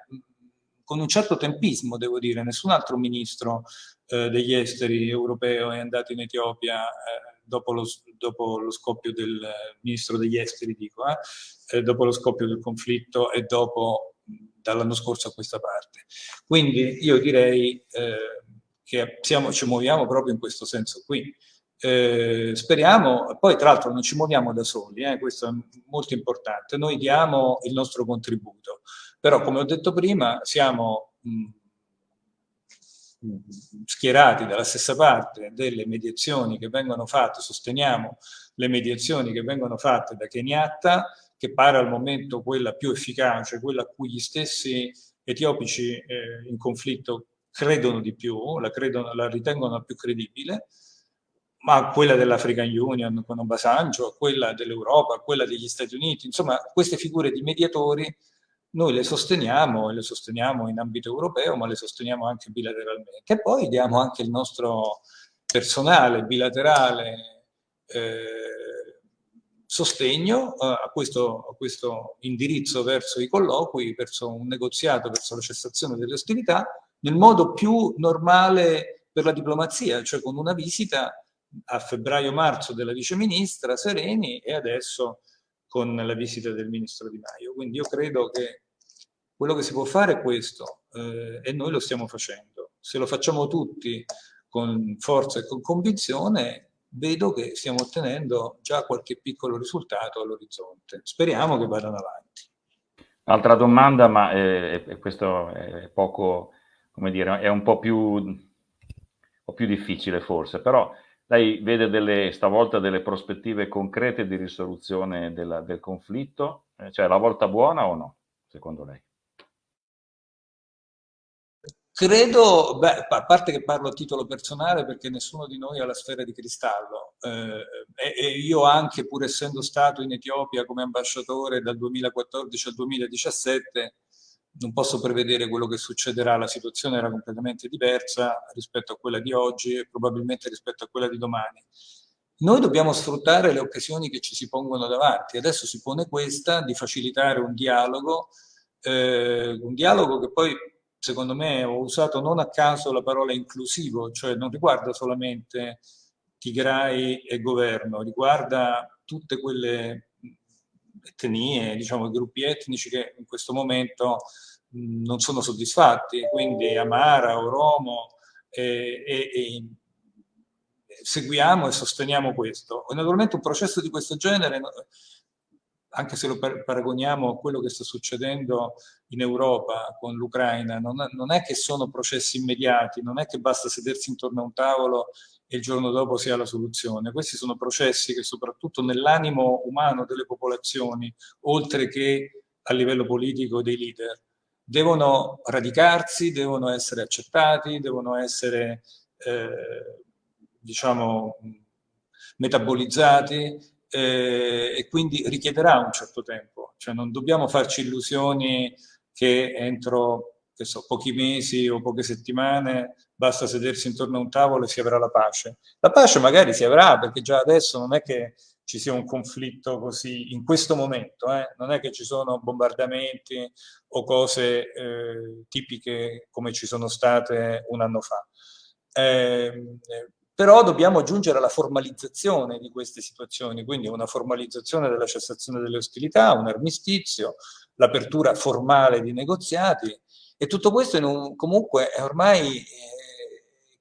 con un certo tempismo devo dire, nessun altro ministro eh, degli esteri europeo è andato in Etiopia eh, dopo lo, dopo lo, scoppio del ministro degli esteri, dico, eh, eh, dopo lo scoppio del conflitto e dopo dall'anno scorso a questa parte. Quindi io direi eh, che siamo, ci muoviamo proprio in questo senso qui. Eh, speriamo, poi tra l'altro non ci muoviamo da soli, eh, questo è molto importante, noi diamo il nostro contributo, però come ho detto prima siamo mh, schierati dalla stessa parte delle mediazioni che vengono fatte, sosteniamo le mediazioni che vengono fatte da Kenyatta, che pare al momento quella più efficace, quella a cui gli stessi etiopici eh, in conflitto credono di più, la, credono, la ritengono più credibile, ma quella dell'African Union con Obasanjo, quella dell'Europa, quella degli Stati Uniti, insomma queste figure di mediatori noi le sosteniamo le sosteniamo in ambito europeo, ma le sosteniamo anche bilateralmente. E poi diamo anche il nostro personale bilaterale eh, sostegno eh, a, questo, a, questo, indirizzo verso i colloqui, verso un negoziato, verso la cessazione delle ostilità, nel modo più normale per la diplomazia, cioè con una visita a febbraio-marzo della viceministra Sereni e adesso con la visita del ministro Di Maio. Quindi io credo che quello che si può fare è questo eh, e noi lo stiamo facendo. Se lo facciamo tutti con forza e con convinzione, vedo che stiamo ottenendo già qualche piccolo risultato all'orizzonte. Speriamo che vadano avanti. Altra domanda, ma eh, questo è poco, come dire, è un po' più, un più difficile forse, però lei vede delle, stavolta delle prospettive concrete di risoluzione della, del conflitto? Eh, cioè la volta buona o no, secondo lei? Credo, beh, a parte che parlo a titolo personale perché nessuno di noi ha la sfera di cristallo eh, e, io anche pur essendo stato in Etiopia come ambasciatore dal 2014 al 2017 non posso prevedere quello che succederà, la situazione era completamente diversa rispetto a quella di oggi e probabilmente rispetto a quella di domani. Noi dobbiamo sfruttare le occasioni che ci si pongono davanti, adesso si pone questa di facilitare un dialogo, eh, un dialogo che poi secondo me ho usato non a caso la parola inclusivo, cioè non riguarda solamente Tigray e governo, riguarda tutte quelle etnie, diciamo, gruppi etnici che in questo momento non sono soddisfatti, quindi Amara, Oromo, e, e, e seguiamo e sosteniamo questo. E naturalmente un processo di questo genere anche se lo paragoniamo a quello che sta succedendo in Europa con l'Ucraina, non, non, è che sono processi immediati, non è che basta sedersi intorno a un tavolo e il giorno dopo si ha la soluzione. Questi sono processi che soprattutto nell'animo umano delle popolazioni, oltre che a livello politico dei leader, devono radicarsi, devono essere accettati, devono essere eh, diciamo, metabolizzati eh, e quindi richiederà un certo tempo. Cioè non dobbiamo farci illusioni che entro che so, pochi mesi o poche settimane basta sedersi intorno a un tavolo e si avrà la pace. La pace magari si avrà perché già adesso non è che ci sia un conflitto così in questo momento, eh? non è che ci sono bombardamenti o cose eh, tipiche come ci sono state un anno fa. Eh, però dobbiamo giungere alla formalizzazione di queste situazioni, quindi una formalizzazione della cessazione delle ostilità, un armistizio, l'apertura formale di negoziati e tutto questo un, comunque è ormai eh,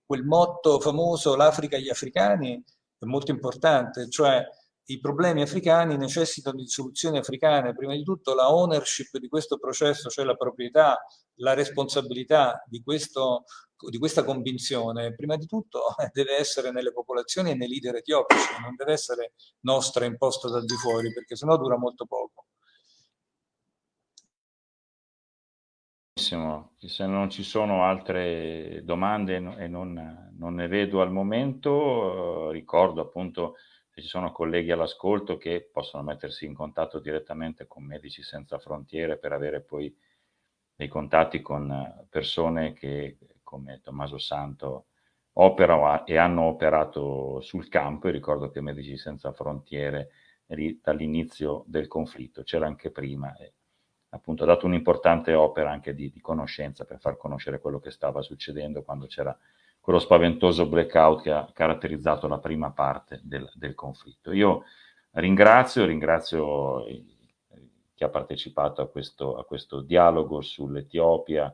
quel motto famoso l'Africa agli africani è molto importante, cioè i problemi africani necessitano di soluzioni africane, prima di tutto la ownership di questo processo, cioè la proprietà, la responsabilità di, questo, di questa convinzione, prima di tutto deve essere nelle popolazioni e nei leader etiopici, non deve essere nostra imposta dal di fuori, perché sennò dura molto poco. Se non ci sono altre domande e non, non ne vedo al momento, ricordo appunto se ci sono colleghi all'ascolto che possono mettersi in contatto direttamente con Medici Senza Frontiere per avere poi dei contatti con persone che come Tommaso Santo operano e hanno operato sul campo. E ricordo che Medici Senza Frontiere dall'inizio del conflitto c'era anche prima appunto ha dato un'importante opera anche di, di conoscenza per far conoscere quello che stava succedendo quando c'era quello spaventoso blackout che ha caratterizzato la prima parte del, del conflitto. Io ringrazio, ringrazio chi ha partecipato a questo, a questo dialogo sull'Etiopia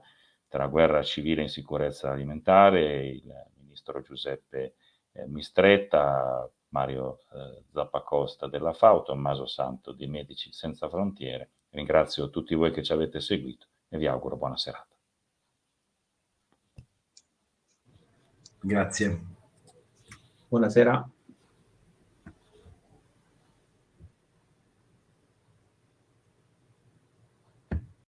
tra guerra civile e insicurezza alimentare, il ministro Giuseppe eh, Mistretta, Mario eh, Zappacosta della FAO, Tommaso Santo di Medici Senza Frontiere. Ringrazio tutti voi che ci avete seguito e vi auguro buona serata. Grazie. Buonasera.